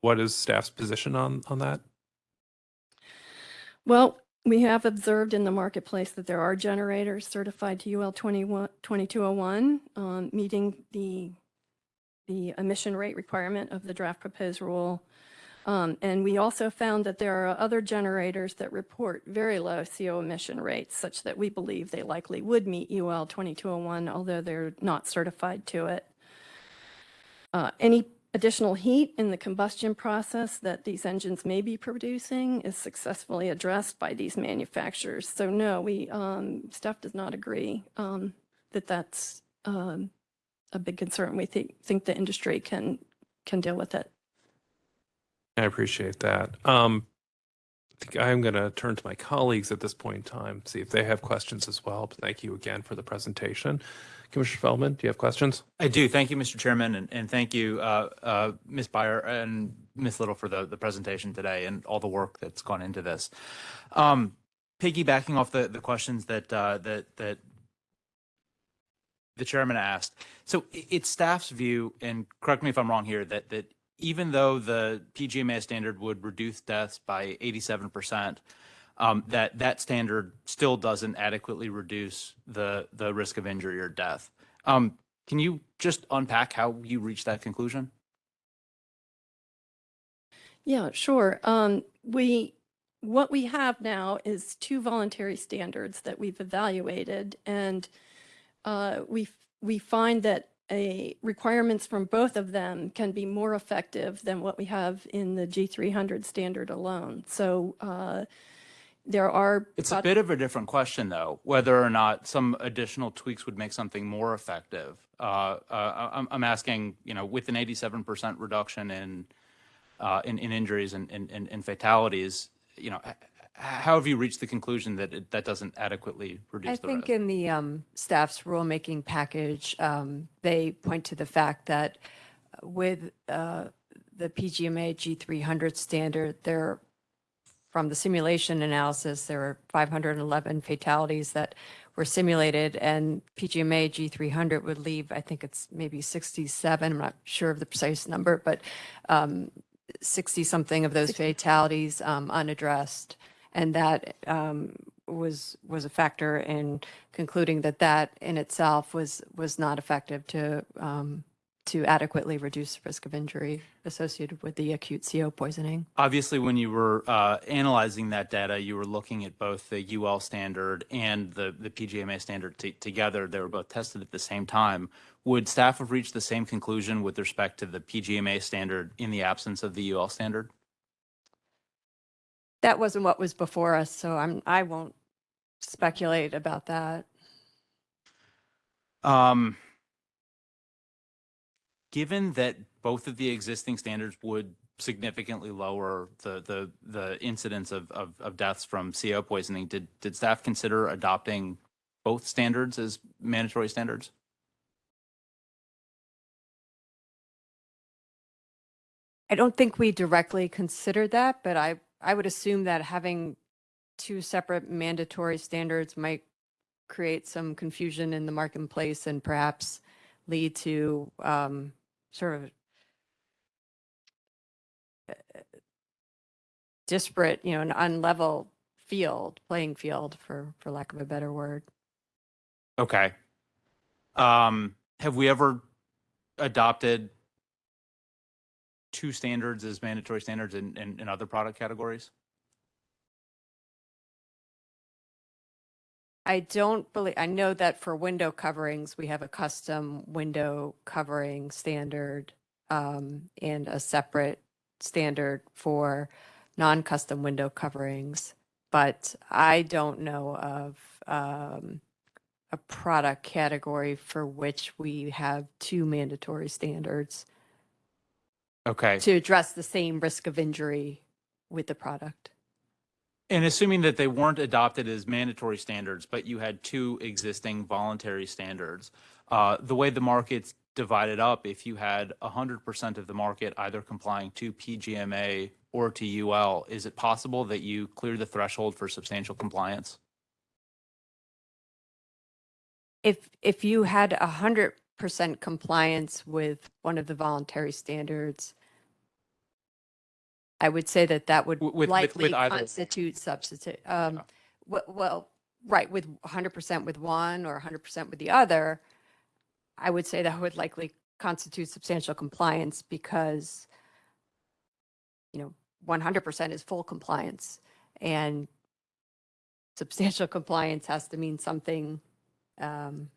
What is staff's position on, on that? Well, we have observed in the marketplace that there are generators certified to UL 21 2201, um, meeting the, the emission rate requirement of the draft proposed rule. Um, And we also found that there are other generators that report very low CO emission rates, such that we believe they likely would meet UL 2201, although they're not certified to it. Uh, Any additional heat in the combustion process that these engines may be producing is successfully addressed by these manufacturers. So no, we, um, staff does not agree um, that that's um, a big concern. We think, think the industry can, can deal with it. I appreciate that. Um, think I'm going to turn to my colleagues at this point in time, see if they have questions as well. But thank you again for the presentation. Commissioner Feldman, do you have questions? I do. Thank you, Mr. Chairman, and, and thank you, uh, uh, Ms. Buyer and Ms. Little for the, the presentation today and all the work that's gone into this. Um, piggybacking off the, the questions that, uh, that, that the chairman asked. So it's staff's view, and correct me if I'm wrong here, that, that even though the PGMA standard would reduce deaths by 87%, um, that that standard still doesn't adequately reduce the the risk of injury or death. Um, can you just unpack how you reached that conclusion? Yeah, sure. Um, we, what we have now is two voluntary standards that we've evaluated and uh, we, we find that a requirements from both of them can be more effective than what we have in the G300 standard alone. So uh, there are. It's a bit of a different question, though, whether or not some additional tweaks would make something more effective. Uh, uh, I'm, I'm asking, you know, with an 87% reduction in uh, in, in injuries and, and, and fatalities, you know, how have you reached the conclusion that it, that doesn't adequately reduce I the think risk? in the um, staff's rulemaking package, um, they point to the fact that with uh, the PGMA G300 standard, there, from the simulation analysis, there were 511 fatalities that were simulated, and PGMA G300 would leave, I think it's maybe 67, I'm not sure of the precise number, but 60-something of those fatalities um, unaddressed. And that um, was, was a factor in concluding that that in itself was, was not effective to, um, to adequately reduce the risk of injury associated with the acute CO poisoning. Obviously, when you were uh, analyzing that data, you were looking at both the UL standard and the, the PGMA standard together. They were both tested at the same time. Would staff have reached the same conclusion with respect to the PGMA standard in the absence of the UL standard? That wasn't what was before us, so I'm, I won't speculate about that. Um, given that both of the existing standards would significantly lower the the the incidence of of, of deaths from CO poisoning, did did staff consider adopting both standards as mandatory standards? I don't think we directly considered that, but I, I would assume that having two separate mandatory standards might create some confusion in the marketplace and perhaps lead to um, sort of disparate, you know, an unlevel field, playing field, for, for lack of a better word. Okay. Um, have we ever adopted two standards as mandatory standards in, in, in other product categories? I don't believe, I know that for window coverings, we have a custom window covering standard um, and a separate standard for non-custom window coverings. But I don't know of um, a product category for which we have two mandatory standards Okay. to address the same risk of injury with the product. And assuming that they weren't adopted as mandatory standards, but you had two existing voluntary standards, uh, the way the market's divided up, if you had 100% of the market either complying to PGMA or to UL, is it possible that you clear the threshold for substantial compliance? If, if you had a hundred percent compliance with one of the voluntary standards, I would say that that would with- with- likely with either constitute substitute. Um, well, well, right, with hundred percent with one or hundred percent with the other, I would say that would likely constitute substantial compliance because, you know, one hundred percent is full compliance and substantial compliance has to mean something um,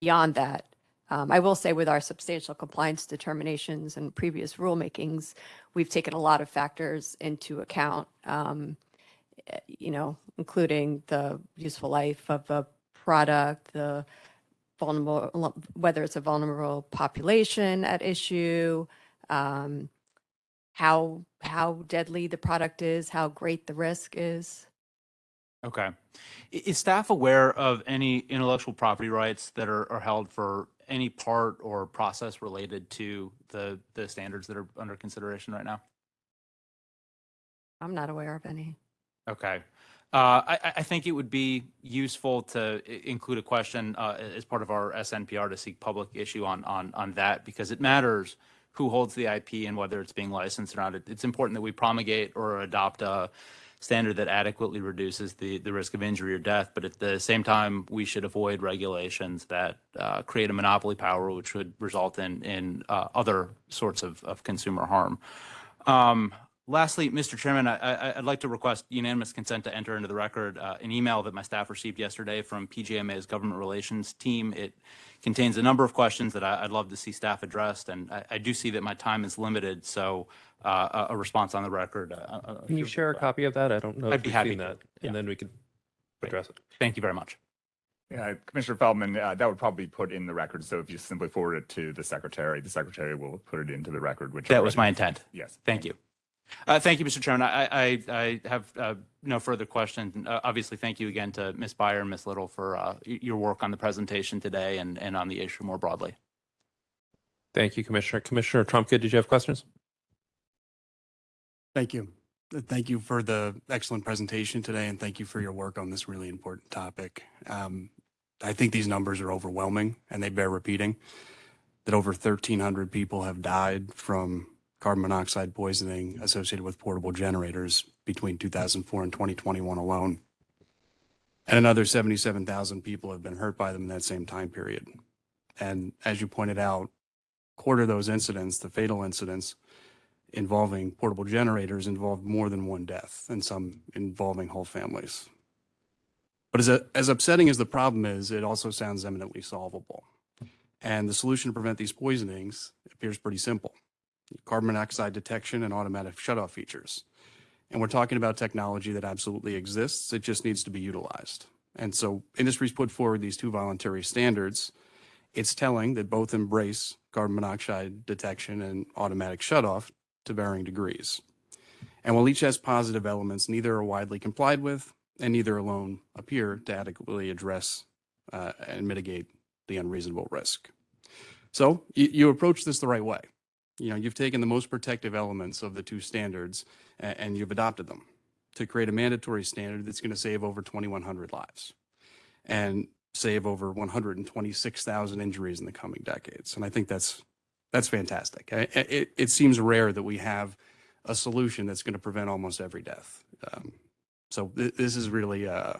beyond that. Um, I will say with our substantial compliance determinations and previous rulemakings, we've taken a lot of factors into account, um, eh, you know, including the useful life of a product, the vulnerable, whether it's a vulnerable population at issue, um, how, how deadly the product is, how great the risk is. Okay. Is staff aware of any intellectual property rights that are, are held for any part or process related to the, the standards that are under consideration right now? I'm not aware of any. Okay. Uh, I, I- think it would be useful to include a question uh, as part of our SNPR to seek public issue on, on, on that because it matters who holds the IP and whether it's being licensed or not. It- It's important that we promulgate or adopt a standard that adequately reduces the, the risk of injury or death. But at the same time, we should avoid regulations that uh, create a monopoly power, which would result in, in uh, other sorts of, of consumer harm. Um, Lastly, Mr. Chairman, I, I, I'd like to request unanimous consent to enter into the record uh, an email that my staff received yesterday from PGMA's Government Relations Team. It contains a number of questions that I, I'd love to see staff addressed, and I, I do see that my time is limited, so uh, a, a response on the record. uh, uh, Can you share a copy of that? I don't know I'd if be we've happy seen to, that, yeah. and then we could address it. Thank you very much. Yeah, Commissioner Feldman, uh, that would probably be put in the record. So if you simply forward it to the secretary, the secretary will put it into the record, which. That was my intent. Yes. Thank you. Uh, Thank you, Mr. Chairman. I, I, I have uh, no further questions. Uh, Obviously, thank you again to Ms. Buyer and Ms. Little for uh, your work on the presentation today and, and on the issue more broadly. Thank you, Commissioner. Commissioner Trumka, did you have questions? Thank you. Thank you for the excellent presentation today, and thank you for your work on this really important topic. Um, I think these numbers are overwhelming, and they bear repeating, that over 1,300 people have died from carbon monoxide poisoning associated with portable generators between 2004 and 2021 alone. And another 77,000 people have been hurt by them in that same time period. And as you pointed out, quarter of those incidents, the fatal incidents, involving portable generators involved more than one death and some involving whole families. But as, a, as upsetting as the problem is, it also sounds eminently solvable. And the solution to prevent these poisonings appears pretty simple. Carbon monoxide detection and automatic shutoff features. And we're talking about technology that absolutely exists. It just needs to be utilized. And so industry's put forward these two voluntary standards. It's telling that both embrace carbon monoxide detection and automatic shutoff to varying degrees. And while each has positive elements, neither are widely complied with, and neither alone appear to adequately address uh, and mitigate the unreasonable risk. So you approach this the right way. You know, you've taken the most protective elements of the two standards and you've adopted them to create a mandatory standard that's going to save over 2,100 lives and save over 126,000 injuries in the coming decades. And I think that's that's fantastic. I- I- It, it seems rare that we have a solution that's going to prevent almost every death. Um, so th- this is really, uh,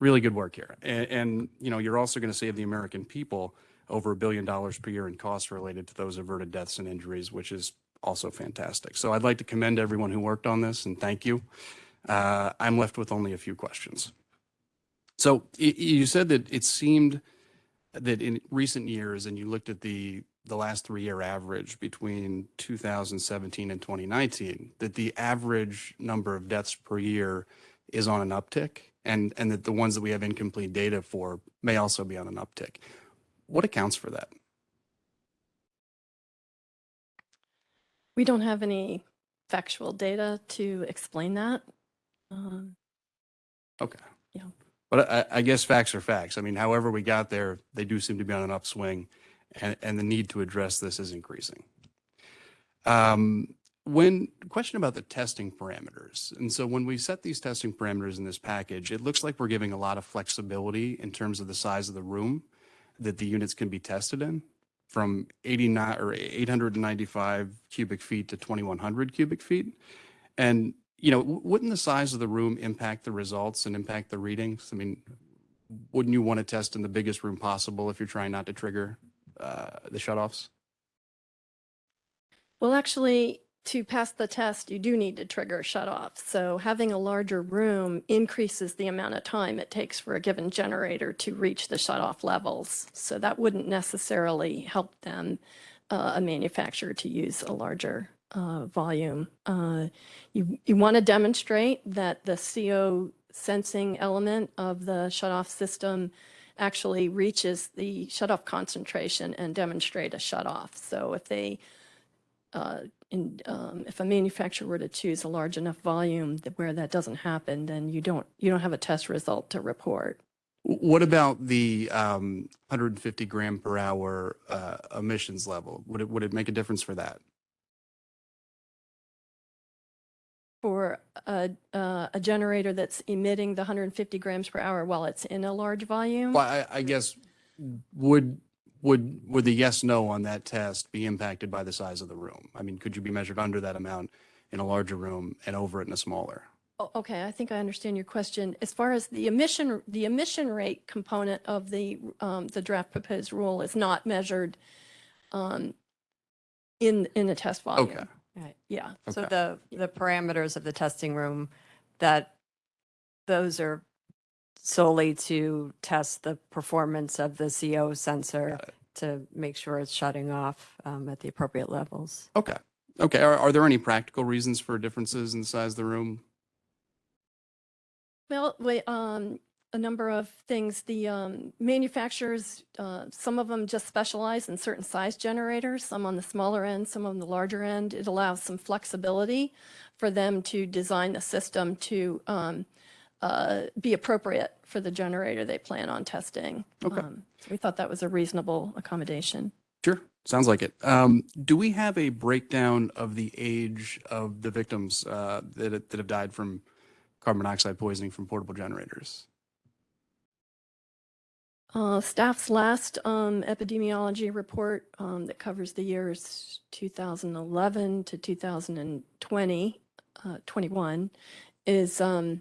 really good work here. And, and, you know, you're also going to save the American people over a billion dollars per year in costs related to those averted deaths and injuries, which is also fantastic. So I'd like to commend everyone who worked on this and thank you. Uh, I'm left with only a few questions. So you said that it seemed that in recent years, and you looked at the, the last three-year average between 2017 and 2019, that the average number of deaths per year is on an uptick, and, and that the ones that we have incomplete data for may also be on an uptick. What accounts for that? We don't have any factual data to explain that. Um, Okay. Yeah. But I, I guess facts are facts. I mean, however we got there, they do seem to be on an upswing and, and the need to address this is increasing. Um, when, question about the testing parameters. And so when we set these testing parameters in this package, it looks like we're giving a lot of flexibility in terms of the size of the room that the units can be tested in from 89 or 895 cubic feet to 2100 cubic feet. And you know, wouldn't the size of the room impact the results and impact the readings? I mean, wouldn't you want to test in the biggest room possible if you're trying not to trigger uh, the shutoffs? Well, actually, to pass the test, you do need to trigger shut off. So having a larger room increases the amount of time it takes for a given generator to reach the shut off levels. So that wouldn't necessarily help them, uh, a manufacturer to use a larger uh, volume. Uh, You, you want to demonstrate that the CO sensing element of the shut off system actually reaches the shut off concentration and demonstrate a shut off. So if they uh, in, um, if a manufacturer were to choose a large enough volume that where that doesn't happen, then you don't, you don't have a test result to report. What about the um, 150 gram per hour uh, emissions level? Would it, would it make a difference for that? For a, uh, a generator that's emitting the 150 grams per hour while it's in a large volume? Well, I, I guess, would, would, would the yes, no on that test be impacted by the size of the room? I mean, could you be measured under that amount in a larger room and over it in a smaller? Oh, Okay, I think I understand your question. As far as the emission, the emission rate component of the, um, the draft proposed rule is not measured, um, in, in the test volume. Okay. Right. Yeah, So the, the parameters of the testing room, that, those are solely to test the performance of the CO sensor to make sure it's shutting off um, at the appropriate levels. Okay. Okay. Are, are there any practical reasons for differences in the size of the room? well, wait, um, a number of things. The, um, manufacturers, uh, some of them just specialize in certain size generators, some on the smaller end, some on the larger end. It allows some flexibility for them to design the system to, um, uh, be appropriate for the generator they plan on testing. Okay. Um, so We thought that was a reasonable accommodation. Sure. Sounds like it. Um, do we have a breakdown of the age of the victims uh, that, that have died from carbon monoxide poisoning from portable generators? Uh, staff's last um, epidemiology report um, that covers the years 2011 to 2020, uh, 21, is um,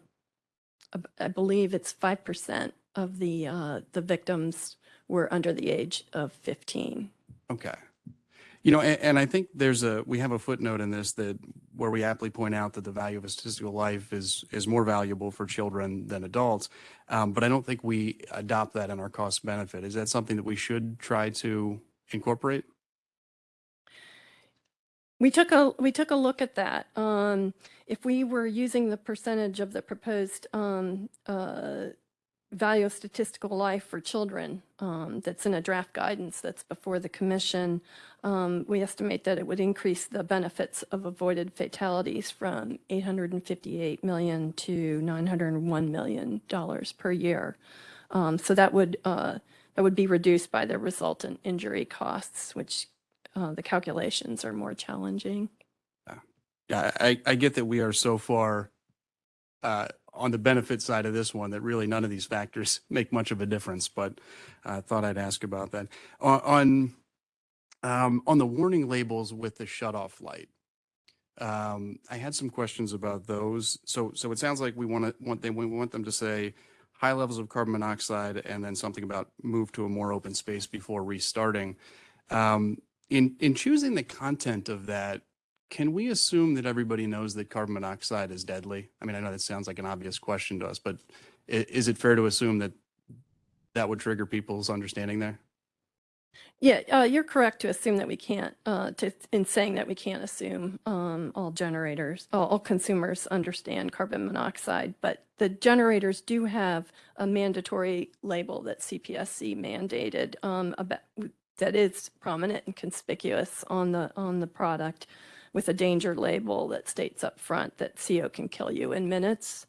I believe it's 5% of the uh, the victims were under the age of 15. Okay. You know, and, and I think there's a, we have a footnote in this that where we aptly point out that the value of a statistical life is, is more valuable for children than adults. Um, but I don't think we adopt that in our cost benefit. Is that something that we should try to incorporate? We took a, we took a look at that. Um, if we were using the percentage of the proposed, um, uh, value of statistical life for children, um, that's in a draft guidance that's before the commission, um, we estimate that it would increase the benefits of avoided fatalities from 858 million to 901 million dollars per year. Um, so that would, uh, that would be reduced by the resultant injury costs, which uh, the calculations are more challenging. Yeah, I, I get that we are so far uh, on the benefit side of this one that really none of these factors *laughs* make much of a difference, but I thought I'd ask about that. On, on, um, on the warning labels with the shut-off light, um, I had some questions about those. So, so it sounds like we want to, want, they, we want them to say high levels of carbon monoxide and then something about move to a more open space before restarting. Um, in, in choosing the content of that, can we assume that everybody knows that carbon monoxide is deadly? I mean, I know that sounds like an obvious question to us, but is it fair to assume that that would trigger people's understanding there? Yeah, uh, you're correct to assume that we can't, uh, to, in saying that we can't assume, um, all generators, all, all consumers understand carbon monoxide, but the generators do have a mandatory label that CPSC mandated, um, about, that is prominent and conspicuous on the, on the product with a danger label that states up front that CO can kill you in minutes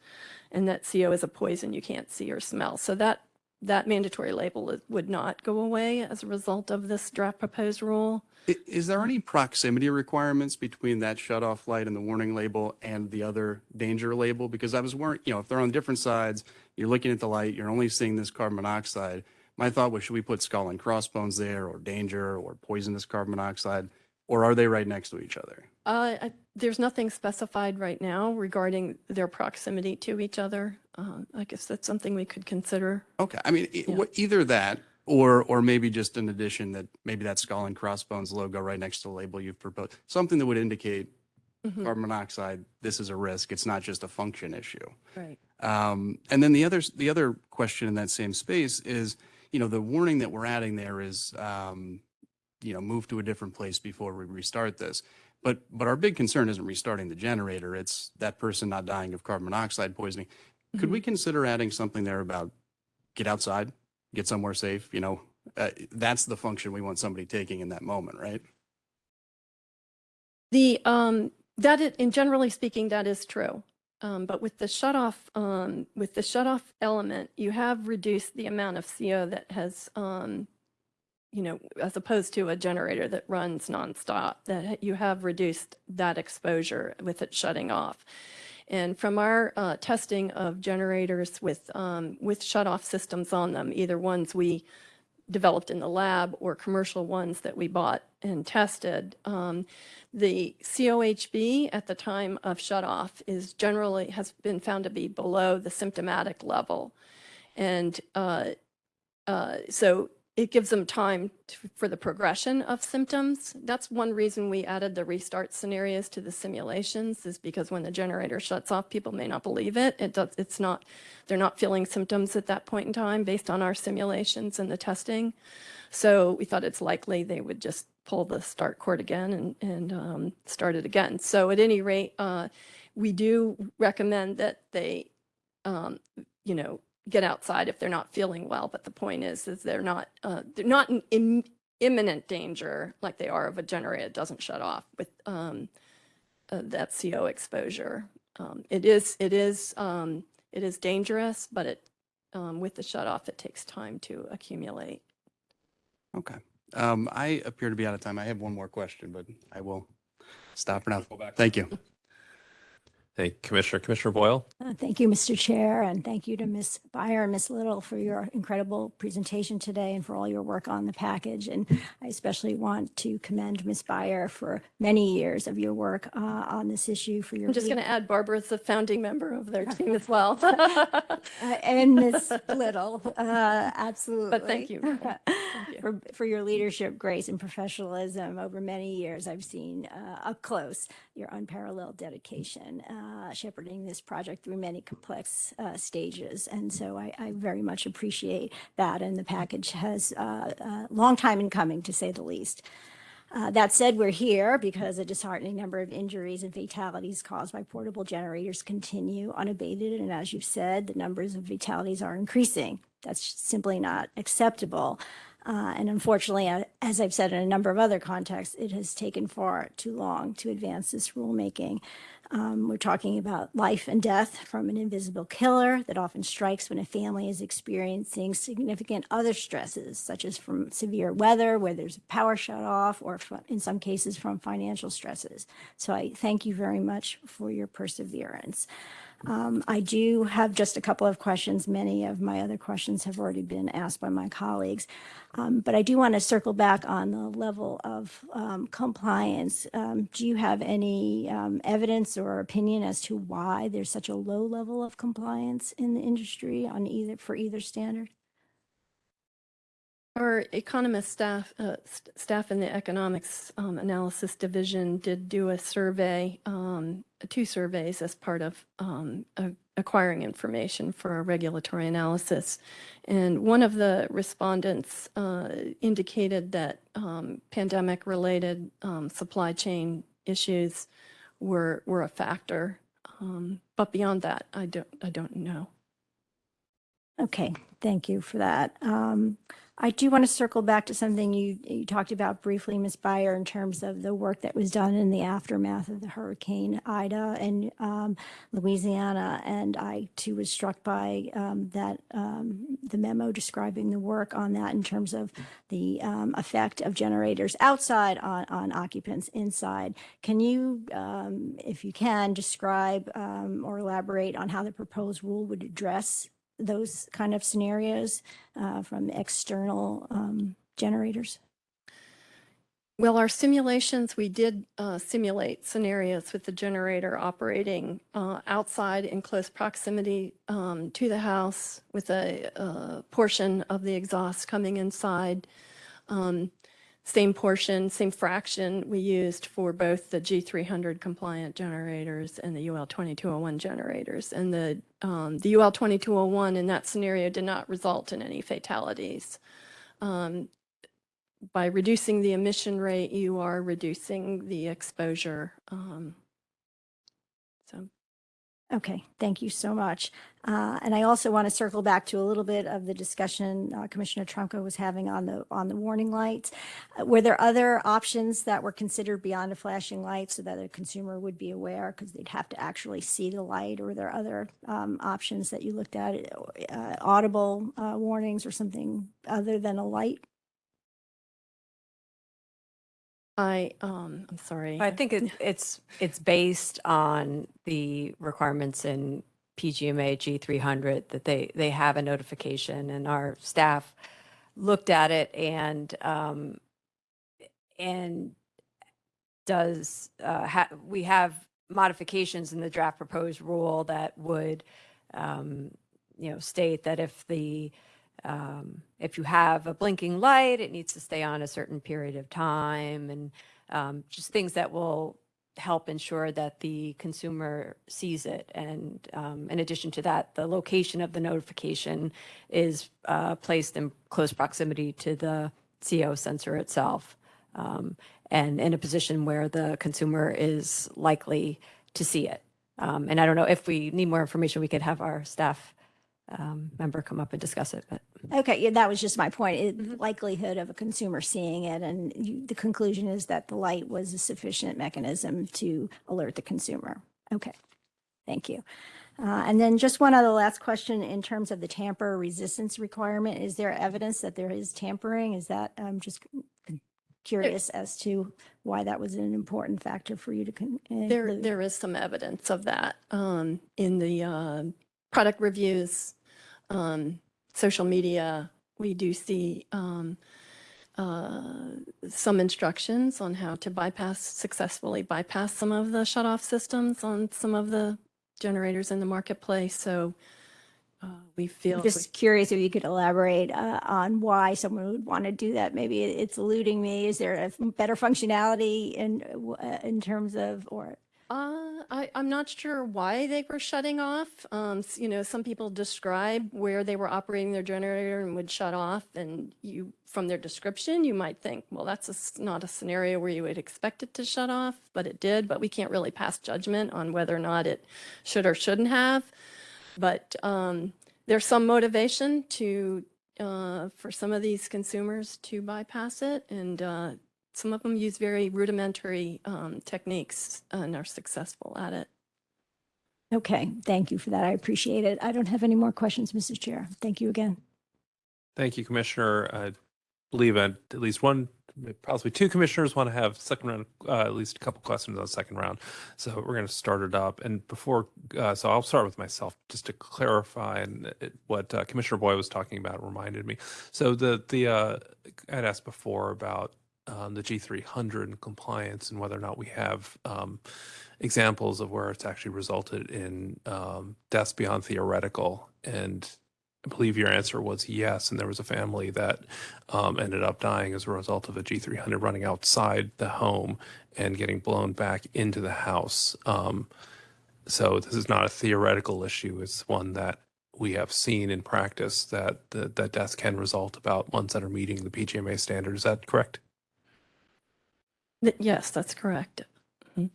and that CO is a poison you can't see or smell. So that that mandatory label would not go away as a result of this draft proposed rule. Is there any proximity requirements between that shut-off light and the warning label and the other danger label? Because I was worried, you know, if they're on different sides, you're looking at the light, you're only seeing this carbon monoxide. My thought was, should we put skull and crossbones there or danger or poisonous carbon monoxide? Or are they right next to each other? Uh, I- There's nothing specified right now regarding their proximity to each other. Uh, I guess that's something we could consider. Okay, I mean, Yeah. either that or, or maybe just an addition that maybe that skull and crossbones logo right next to the label you've proposed, something that would indicate Mhm. carbon monoxide, this is a risk. It's not just a function issue. Right. Um, and then the other, the other question in that same space is, you know, the warning that we're adding there is, um, you know, move to a different place before we restart this. But, but our big concern isn't restarting the generator. It's that person not dying of carbon monoxide poisoning. Could we consider adding something there about get outside, get somewhere safe? You know, uh, that's the function we want somebody taking in that moment, right? The, um, that is, and generally speaking, that is true. Um, but with the shut off, um, with the shut off element, you have reduced the amount of CO that has, um, you know, as opposed to a generator that runs nonstop, that you have reduced that exposure with it shutting off. And from our uh, testing of generators with, um, with shut off systems on them, either ones we developed in the lab or commercial ones that we bought and tested, um, the COHB at the time of shut off is generally has been found to be below the symptomatic level. And uh, uh, so it gives them time to, for the progression of symptoms. That's one reason we added the restart scenarios to the simulations is because when the generator shuts off, people may not believe it. It does, it's not, they're not feeling symptoms at that point in time based on our simulations and the testing. So we thought it's likely they would just pull the start cord again and, and um, start it again. So at any rate, uh, we do recommend that they, um, you know, get outside if they're not feeling well. But the point is, is they're not, uh, they're not in im- imminent danger like they are of a generator that doesn't shut off with um, uh, that CO exposure. Um, it is, it is, um, it is dangerous, but it, um, with the shut off, it takes time to accumulate. Okay. Um, I appear to be out of time. I have one more question, but I will stop for now. Thank you. Thank you, Commissioner. Commissioner Boyle? Uh, Thank you, Mr. Chair, and thank you to Ms. Buyer and Ms. Little for your incredible presentation today and for all your work on the package. And I especially want to commend Ms. Buyer for many years of your work uh, on this issue for your. I'm just going to add Barbara Barbara's a founding member of their team as well. *laughs* Uh, And Ms. Little, uh, absolutely. But thank you. *laughs* Thank you. For, for your leadership, grace, and professionalism over many years. I've seen uh, up close your unparalleled dedication, uh, shepherding this project through many complex uh, stages. And so I, I very much appreciate that. And the package has uh, a long time in coming, to say the least. Uh, That said, we're here because a disheartening number of injuries and fatalities caused by portable generators continue unabated. And as you've said, the numbers of fatalities are increasing. That's simply not acceptable. Uh, And unfortunately, as I've said in a number of other contexts, it has taken far too long to advance this rulemaking. Um, We're talking about life and death from an invisible killer that often strikes when a family is experiencing significant other stresses, such as from severe weather, where there's a power shut off, or in some cases from financial stresses. So I thank you very much for your perseverance. Um, I do have just a couple of questions. Many of my other questions have already been asked by my colleagues. Um, But I do want to circle back on the level of um, compliance. Um, Do you have any um, evidence or opinion as to why there's such a low level of compliance in the industry on either, for either standard? Our economist staff, uh, st- staff in the economics um, analysis division did do a survey, um, two surveys as part of um, acquiring information for a regulatory analysis. And one of the respondents uh, indicated that um, pandemic-related um, supply chain issues were were a factor. Um, But beyond that, I don't, I don't know. Okay, thank you for that. I do want to circle back to something you, you talked about briefly, Ms. Buyer, in terms of the work that was done in the aftermath of the Hurricane Ida in um, Louisiana. And I too was struck by um, that, um, the memo describing the work on that in terms of the um, effect of generators outside on, on occupants inside. Can you, um, if you can, describe um, or elaborate on how the proposed rule would address those kind of scenarios uh, from external um, generators? Well, our simulations, we did uh, simulate scenarios with the generator operating uh, outside in close proximity um, to the house with a uh, portion of the exhaust coming inside. Um, Same portion, same fraction we used for both the G300 compliant generators and the UL 2201 generators. And the, um, the UL 2201 in that scenario did not result in any fatalities. Um, by reducing the emission rate, you are reducing the exposure. um, So Okay, thank you so much. Uh, And I also want to circle back to a little bit of the discussion uh, Commissioner Trumka was having on the, on the warning lights. Uh, Were there other options that were considered beyond a flashing light so that a consumer would be aware because they'd have to actually see the light? Or were there other um, options that you looked at, uh, audible uh, warnings or something other than a light? I, um, I'm sorry. I think it- it's, it's based on the requirements in PGMA G300 that they, they have a notification and our staff looked at it and, um, and does, uh, ha, we have modifications in the draft proposed rule that would, um, you know, state that if the, um, if you have a blinking light, it needs to stay on a certain period of time and um, just things that will help ensure that the consumer sees it. And um, in addition to that, the location of the notification is uh, placed in close proximity to the CO sensor itself um, and in a position where the consumer is likely to see it. Um, and I don't know if we need more information, we could have our staff um, member come up and discuss it, but. Okay, yeah, that was just my point, it- Mhm. likelihood of a consumer seeing it, and you, the conclusion is that the light was a sufficient mechanism to alert the consumer. Okay, thank you. Uh, and then just one other last question in terms of the tamper resistance requirement, is there evidence that there is tampering? Is that, I'm just curious as to why that was an important factor for you to. con- uh, There, include. there is some evidence of that um, in the uh, product reviews, um, social media. We do see um, uh, some instructions on how to bypass, successfully bypass some of the shut-off systems on some of the generators in the marketplace. So uh, we feel. Just curious if you could elaborate uh, on why someone would want to do that. Maybe it's eluding me. Is there a better functionality in, uh, in terms of, or, Uh, I, I'm not sure why they were shutting off. Um, you know, some people describe where they were operating their generator and would shut off. And you, from their description, you might think, well, that's a not a scenario where you would expect it to shut off, but it did. But we can't really pass judgment on whether or not it should or shouldn't have. But um, there's some motivation to, uh, for some of these consumers to bypass it. And uh, some of them use very rudimentary um, techniques and are successful at it. okay, thank you for that. I appreciate it. I don't have any more questions, Mrs. Chair. Thank you again. Thank you, Commissioner. I believe at at least one, possibly two commissioners want to have second round, uh, at least a couple questions on the second round. So we're going to start it up. And before, uh, so I'll start with myself just to clarify and it, what uh, Commissioner Boyle was talking about reminded me. So the the uh, I'd asked before about um, the G300 and compliance and whether or not we have um, examples of where it's actually resulted in um, deaths beyond theoretical. And I believe your answer was yes. And there was a family that um, ended up dying as a result of a G300 running outside the home and getting blown back into the house. Um, so this is not a theoretical issue. It's one that we have seen in practice that the, that deaths can result about ones that are meeting the PGMA standard. Is that correct? Th- Yes, that's correct.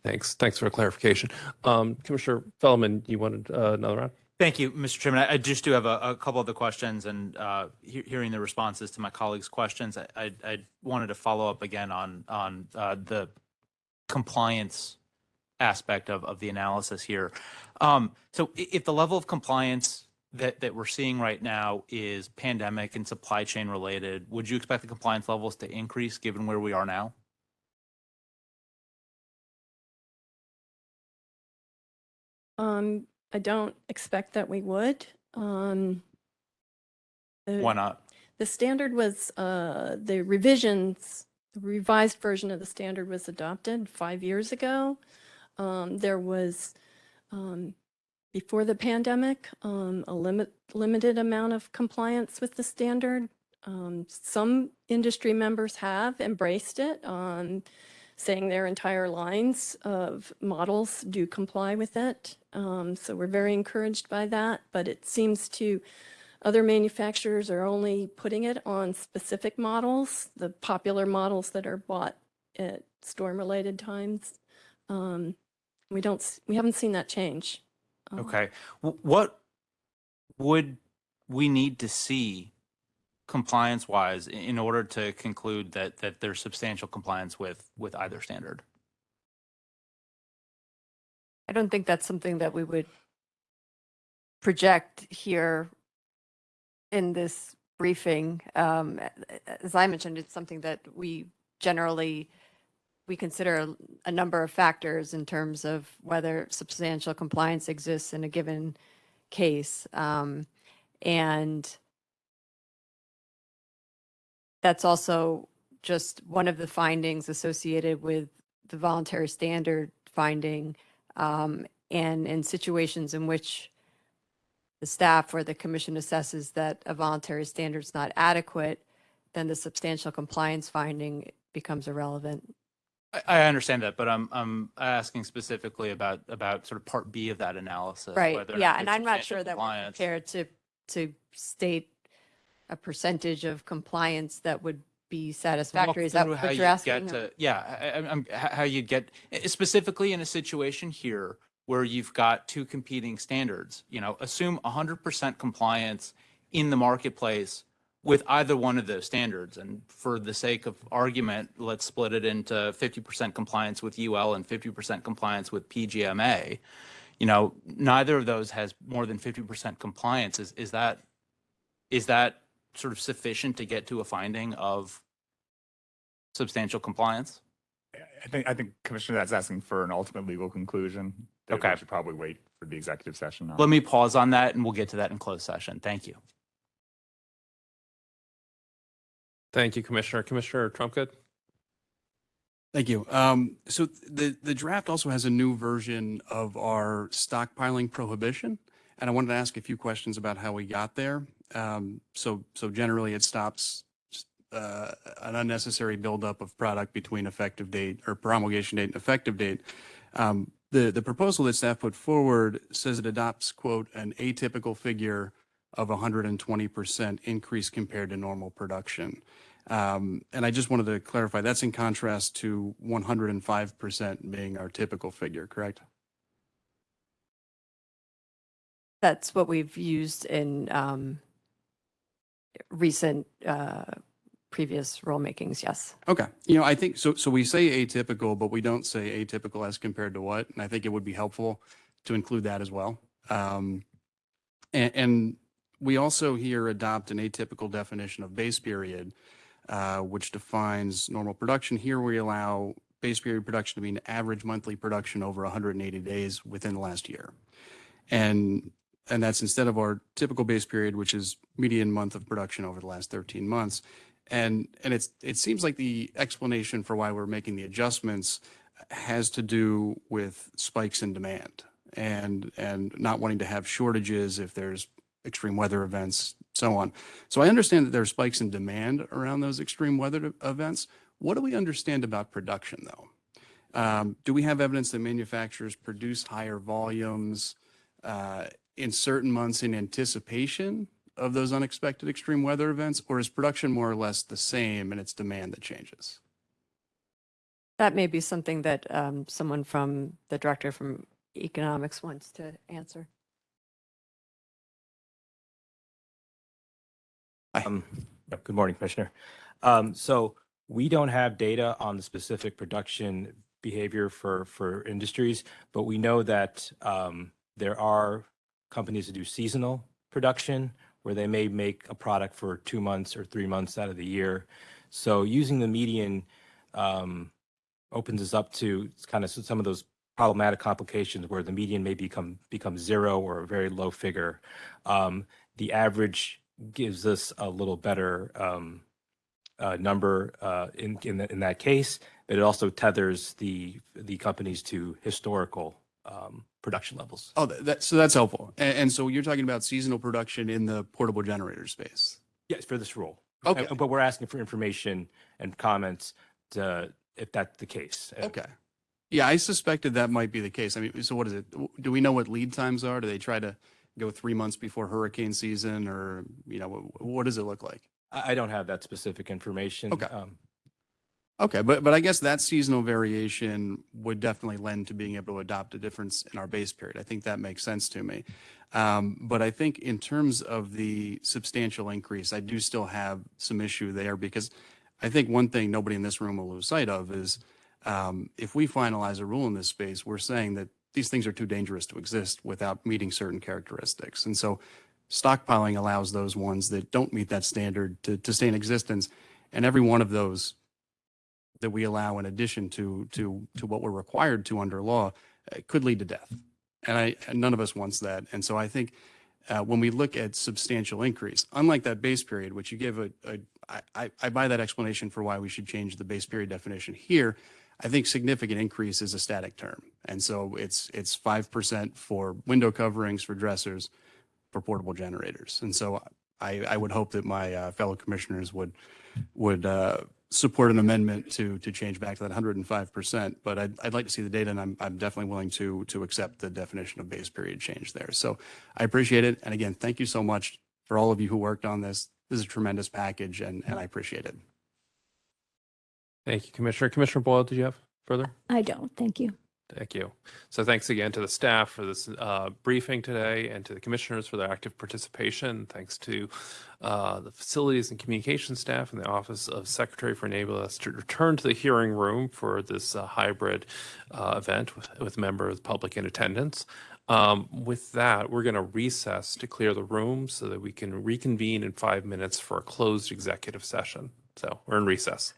Thanks. Thanks for clarification. Um, Commissioner Feldman, you wanted uh, another round? Thank you, Mr. Chairman. I I just do have a, a couple of the questions and uh, he- hearing the responses to my colleagues' questions, I, I, I wanted to follow up again on, on uh, the compliance aspect of, of the analysis here. Um, So i- if the level of compliance that, that we're seeing right now is pandemic and supply chain related, would you expect the compliance levels to increase given where we are now? Um, I don't expect that we would. Um, the- Why not? The standard was, uh, the revisions, the revised version of the standard was adopted five years ago. Um, there was, um, before the pandemic, um, a limit, limited amount of compliance with the standard. Um, some industry members have embraced it, um, saying their entire lines of models do comply with it. Um, so we're very encouraged by that, but it seems to other manufacturers are only putting it on specific models, the popular models that are bought at storm-related times. Um, we don't, we haven't seen that change. Um, Okay. What would we need to see compliance wise in order to conclude that, that there's substantial compliance with, with either standard? I don't think that's something that we would project here in this briefing. Um, As I mentioned, it's something that we generally, we consider a- a number of factors in terms of whether substantial compliance exists in a given case. Um, And that's also just one of the findings associated with the voluntary standard finding um, and in situations in which the staff or the commission assesses that a voluntary standard is not adequate, then the substantial compliance finding becomes irrelevant. I, I understand that, but I'm, I'm asking specifically about, about sort of part B of that analysis. Right, yeah, and I'm not sure that we're prepared to, to state a percentage of compliance that would be satisfactory. Is that what you you're asking? get to- Yeah, I, I'm, how you get, eh, specifically in a situation here where you've got two competing standards, you know, assume hundred percent compliance in the marketplace with either one of those standards. And for the sake of argument, let's split it into fifty percent compliance with UL and fifty percent compliance with PGMA. You know, neither of those has more than fifty percent compliance. Is, is that, is that sort of sufficient to get to a finding of substantial compliance? I think, I think Commissioner, that's asking for an ultimate legal conclusion. that we Okay. should probably wait for the executive session. on. Let me pause on that and we'll get to that in closed session. Thank you. Thank you, Commissioner. Commissioner Trumka? Thank you. Um, so the, the draft also has a new version of our stockpiling prohibition. And I wanted to ask a few questions about how we got there. Um, so, so generally it stops uh, an unnecessary buildup of product between effective date or promulgation date and effective date. Um, the, the proposal that staff put forward says it adopts, quote, an atypical figure of 120% increase compared to normal production. Um, and I just wanted to clarify, that's in contrast to 105% being our typical figure, correct? That's what we've used in um, recent uh, previous rulemakings, yes. Okay. You know, I think, so, so we say atypical, but we don't say atypical as compared to what? And I think it would be helpful to include that as well. Um, and, and we also here adopt an atypical definition of base period, uh, which defines normal production. Here we allow base period production to be an average monthly production over 180 days within the last year. And, and that's instead of our typical base period, which is median month of production over the last 13 months. And, and it's, it seems like the explanation for why we're making the adjustments has to do with spikes in demand and, and not wanting to have shortages if there's extreme weather events, so on. So I understand that there are spikes in demand around those extreme weather events. What do we understand about production though? Um, do we have evidence that manufacturers produce higher volumes uh, in certain months in anticipation of those unexpected extreme weather events, or is production more or less the same and it's demand that changes? That may be something that um, someone from the director from economics wants to answer. Um, Good morning, Commissioner. Um, So we don't have data on the specific production behavior for, for industries, but we know that um, there are companies that do seasonal production where they may make a product for two months or three months out of the year. So using the median um, opens us up to kind of some of those problematic complications where the median may become become zero or a very low figure. Um, the average gives us a little better um, uh, number uh, in in, the, in that case, but it also tethers the the companies to historical um, production levels. Oh, that, that- so that's helpful. And, and so you're talking about seasonal production in the portable generator space? Yes, for this rule. Okay. But we're asking for information and comments to, if that's the case. Okay. Yeah, I suspected that might be the case. I mean, so what is it? Do we know what lead times are? Do they try to go three months before hurricane season or, you know, what, what does it look like? I, I don't have that specific information. Okay. Um, Okay, but, but I guess that seasonal variation would definitely lend to being able to adopt a difference in our base period. I think that makes sense to me. Um, but I think in terms of the substantial increase, I do still have some issue there because I think one thing nobody in this room will lose sight of is um, if we finalize a rule in this space, we're saying that these things are too dangerous to exist without meeting certain characteristics. And so stockpiling allows those ones that don't meet that standard to, to stay in existence. And every one of those that we allow in addition to, to, to what we're required to under law uh, could lead to death. And I, and none of us wants that. And so I think uh, when we look at substantial increase, unlike that base period, which you give a, a I, I, I buy that explanation for why we should change the base period definition here. I think significant increase is a static term. And so it's, it's 5% for window coverings, for dressers, for portable generators. And so I, I would hope that my uh, fellow commissioners would, would uh, support an amendment to, to change back to that 105%. But I'd, I'd like to see the data and I'm, I'm definitely willing to, to accept the definition of base period change there. So I appreciate it. And again, thank you so much for all of you who worked on this. This is a tremendous package and, and I appreciate it. Thank you, Commissioner. Commissioner Boyle, did you have further? I don't, thank you. Thank you. So thanks again to the staff for this uh, briefing today and to the commissioners for their active participation. Thanks to uh, the facilities and communication staff and the Office of Secretary for enabling us to return to the hearing room for this uh, hybrid uh, event with, with members of the public in attendance. Um, With that, we're going to recess to clear the room so that we can reconvene in five minutes for a closed executive session. So we're in recess.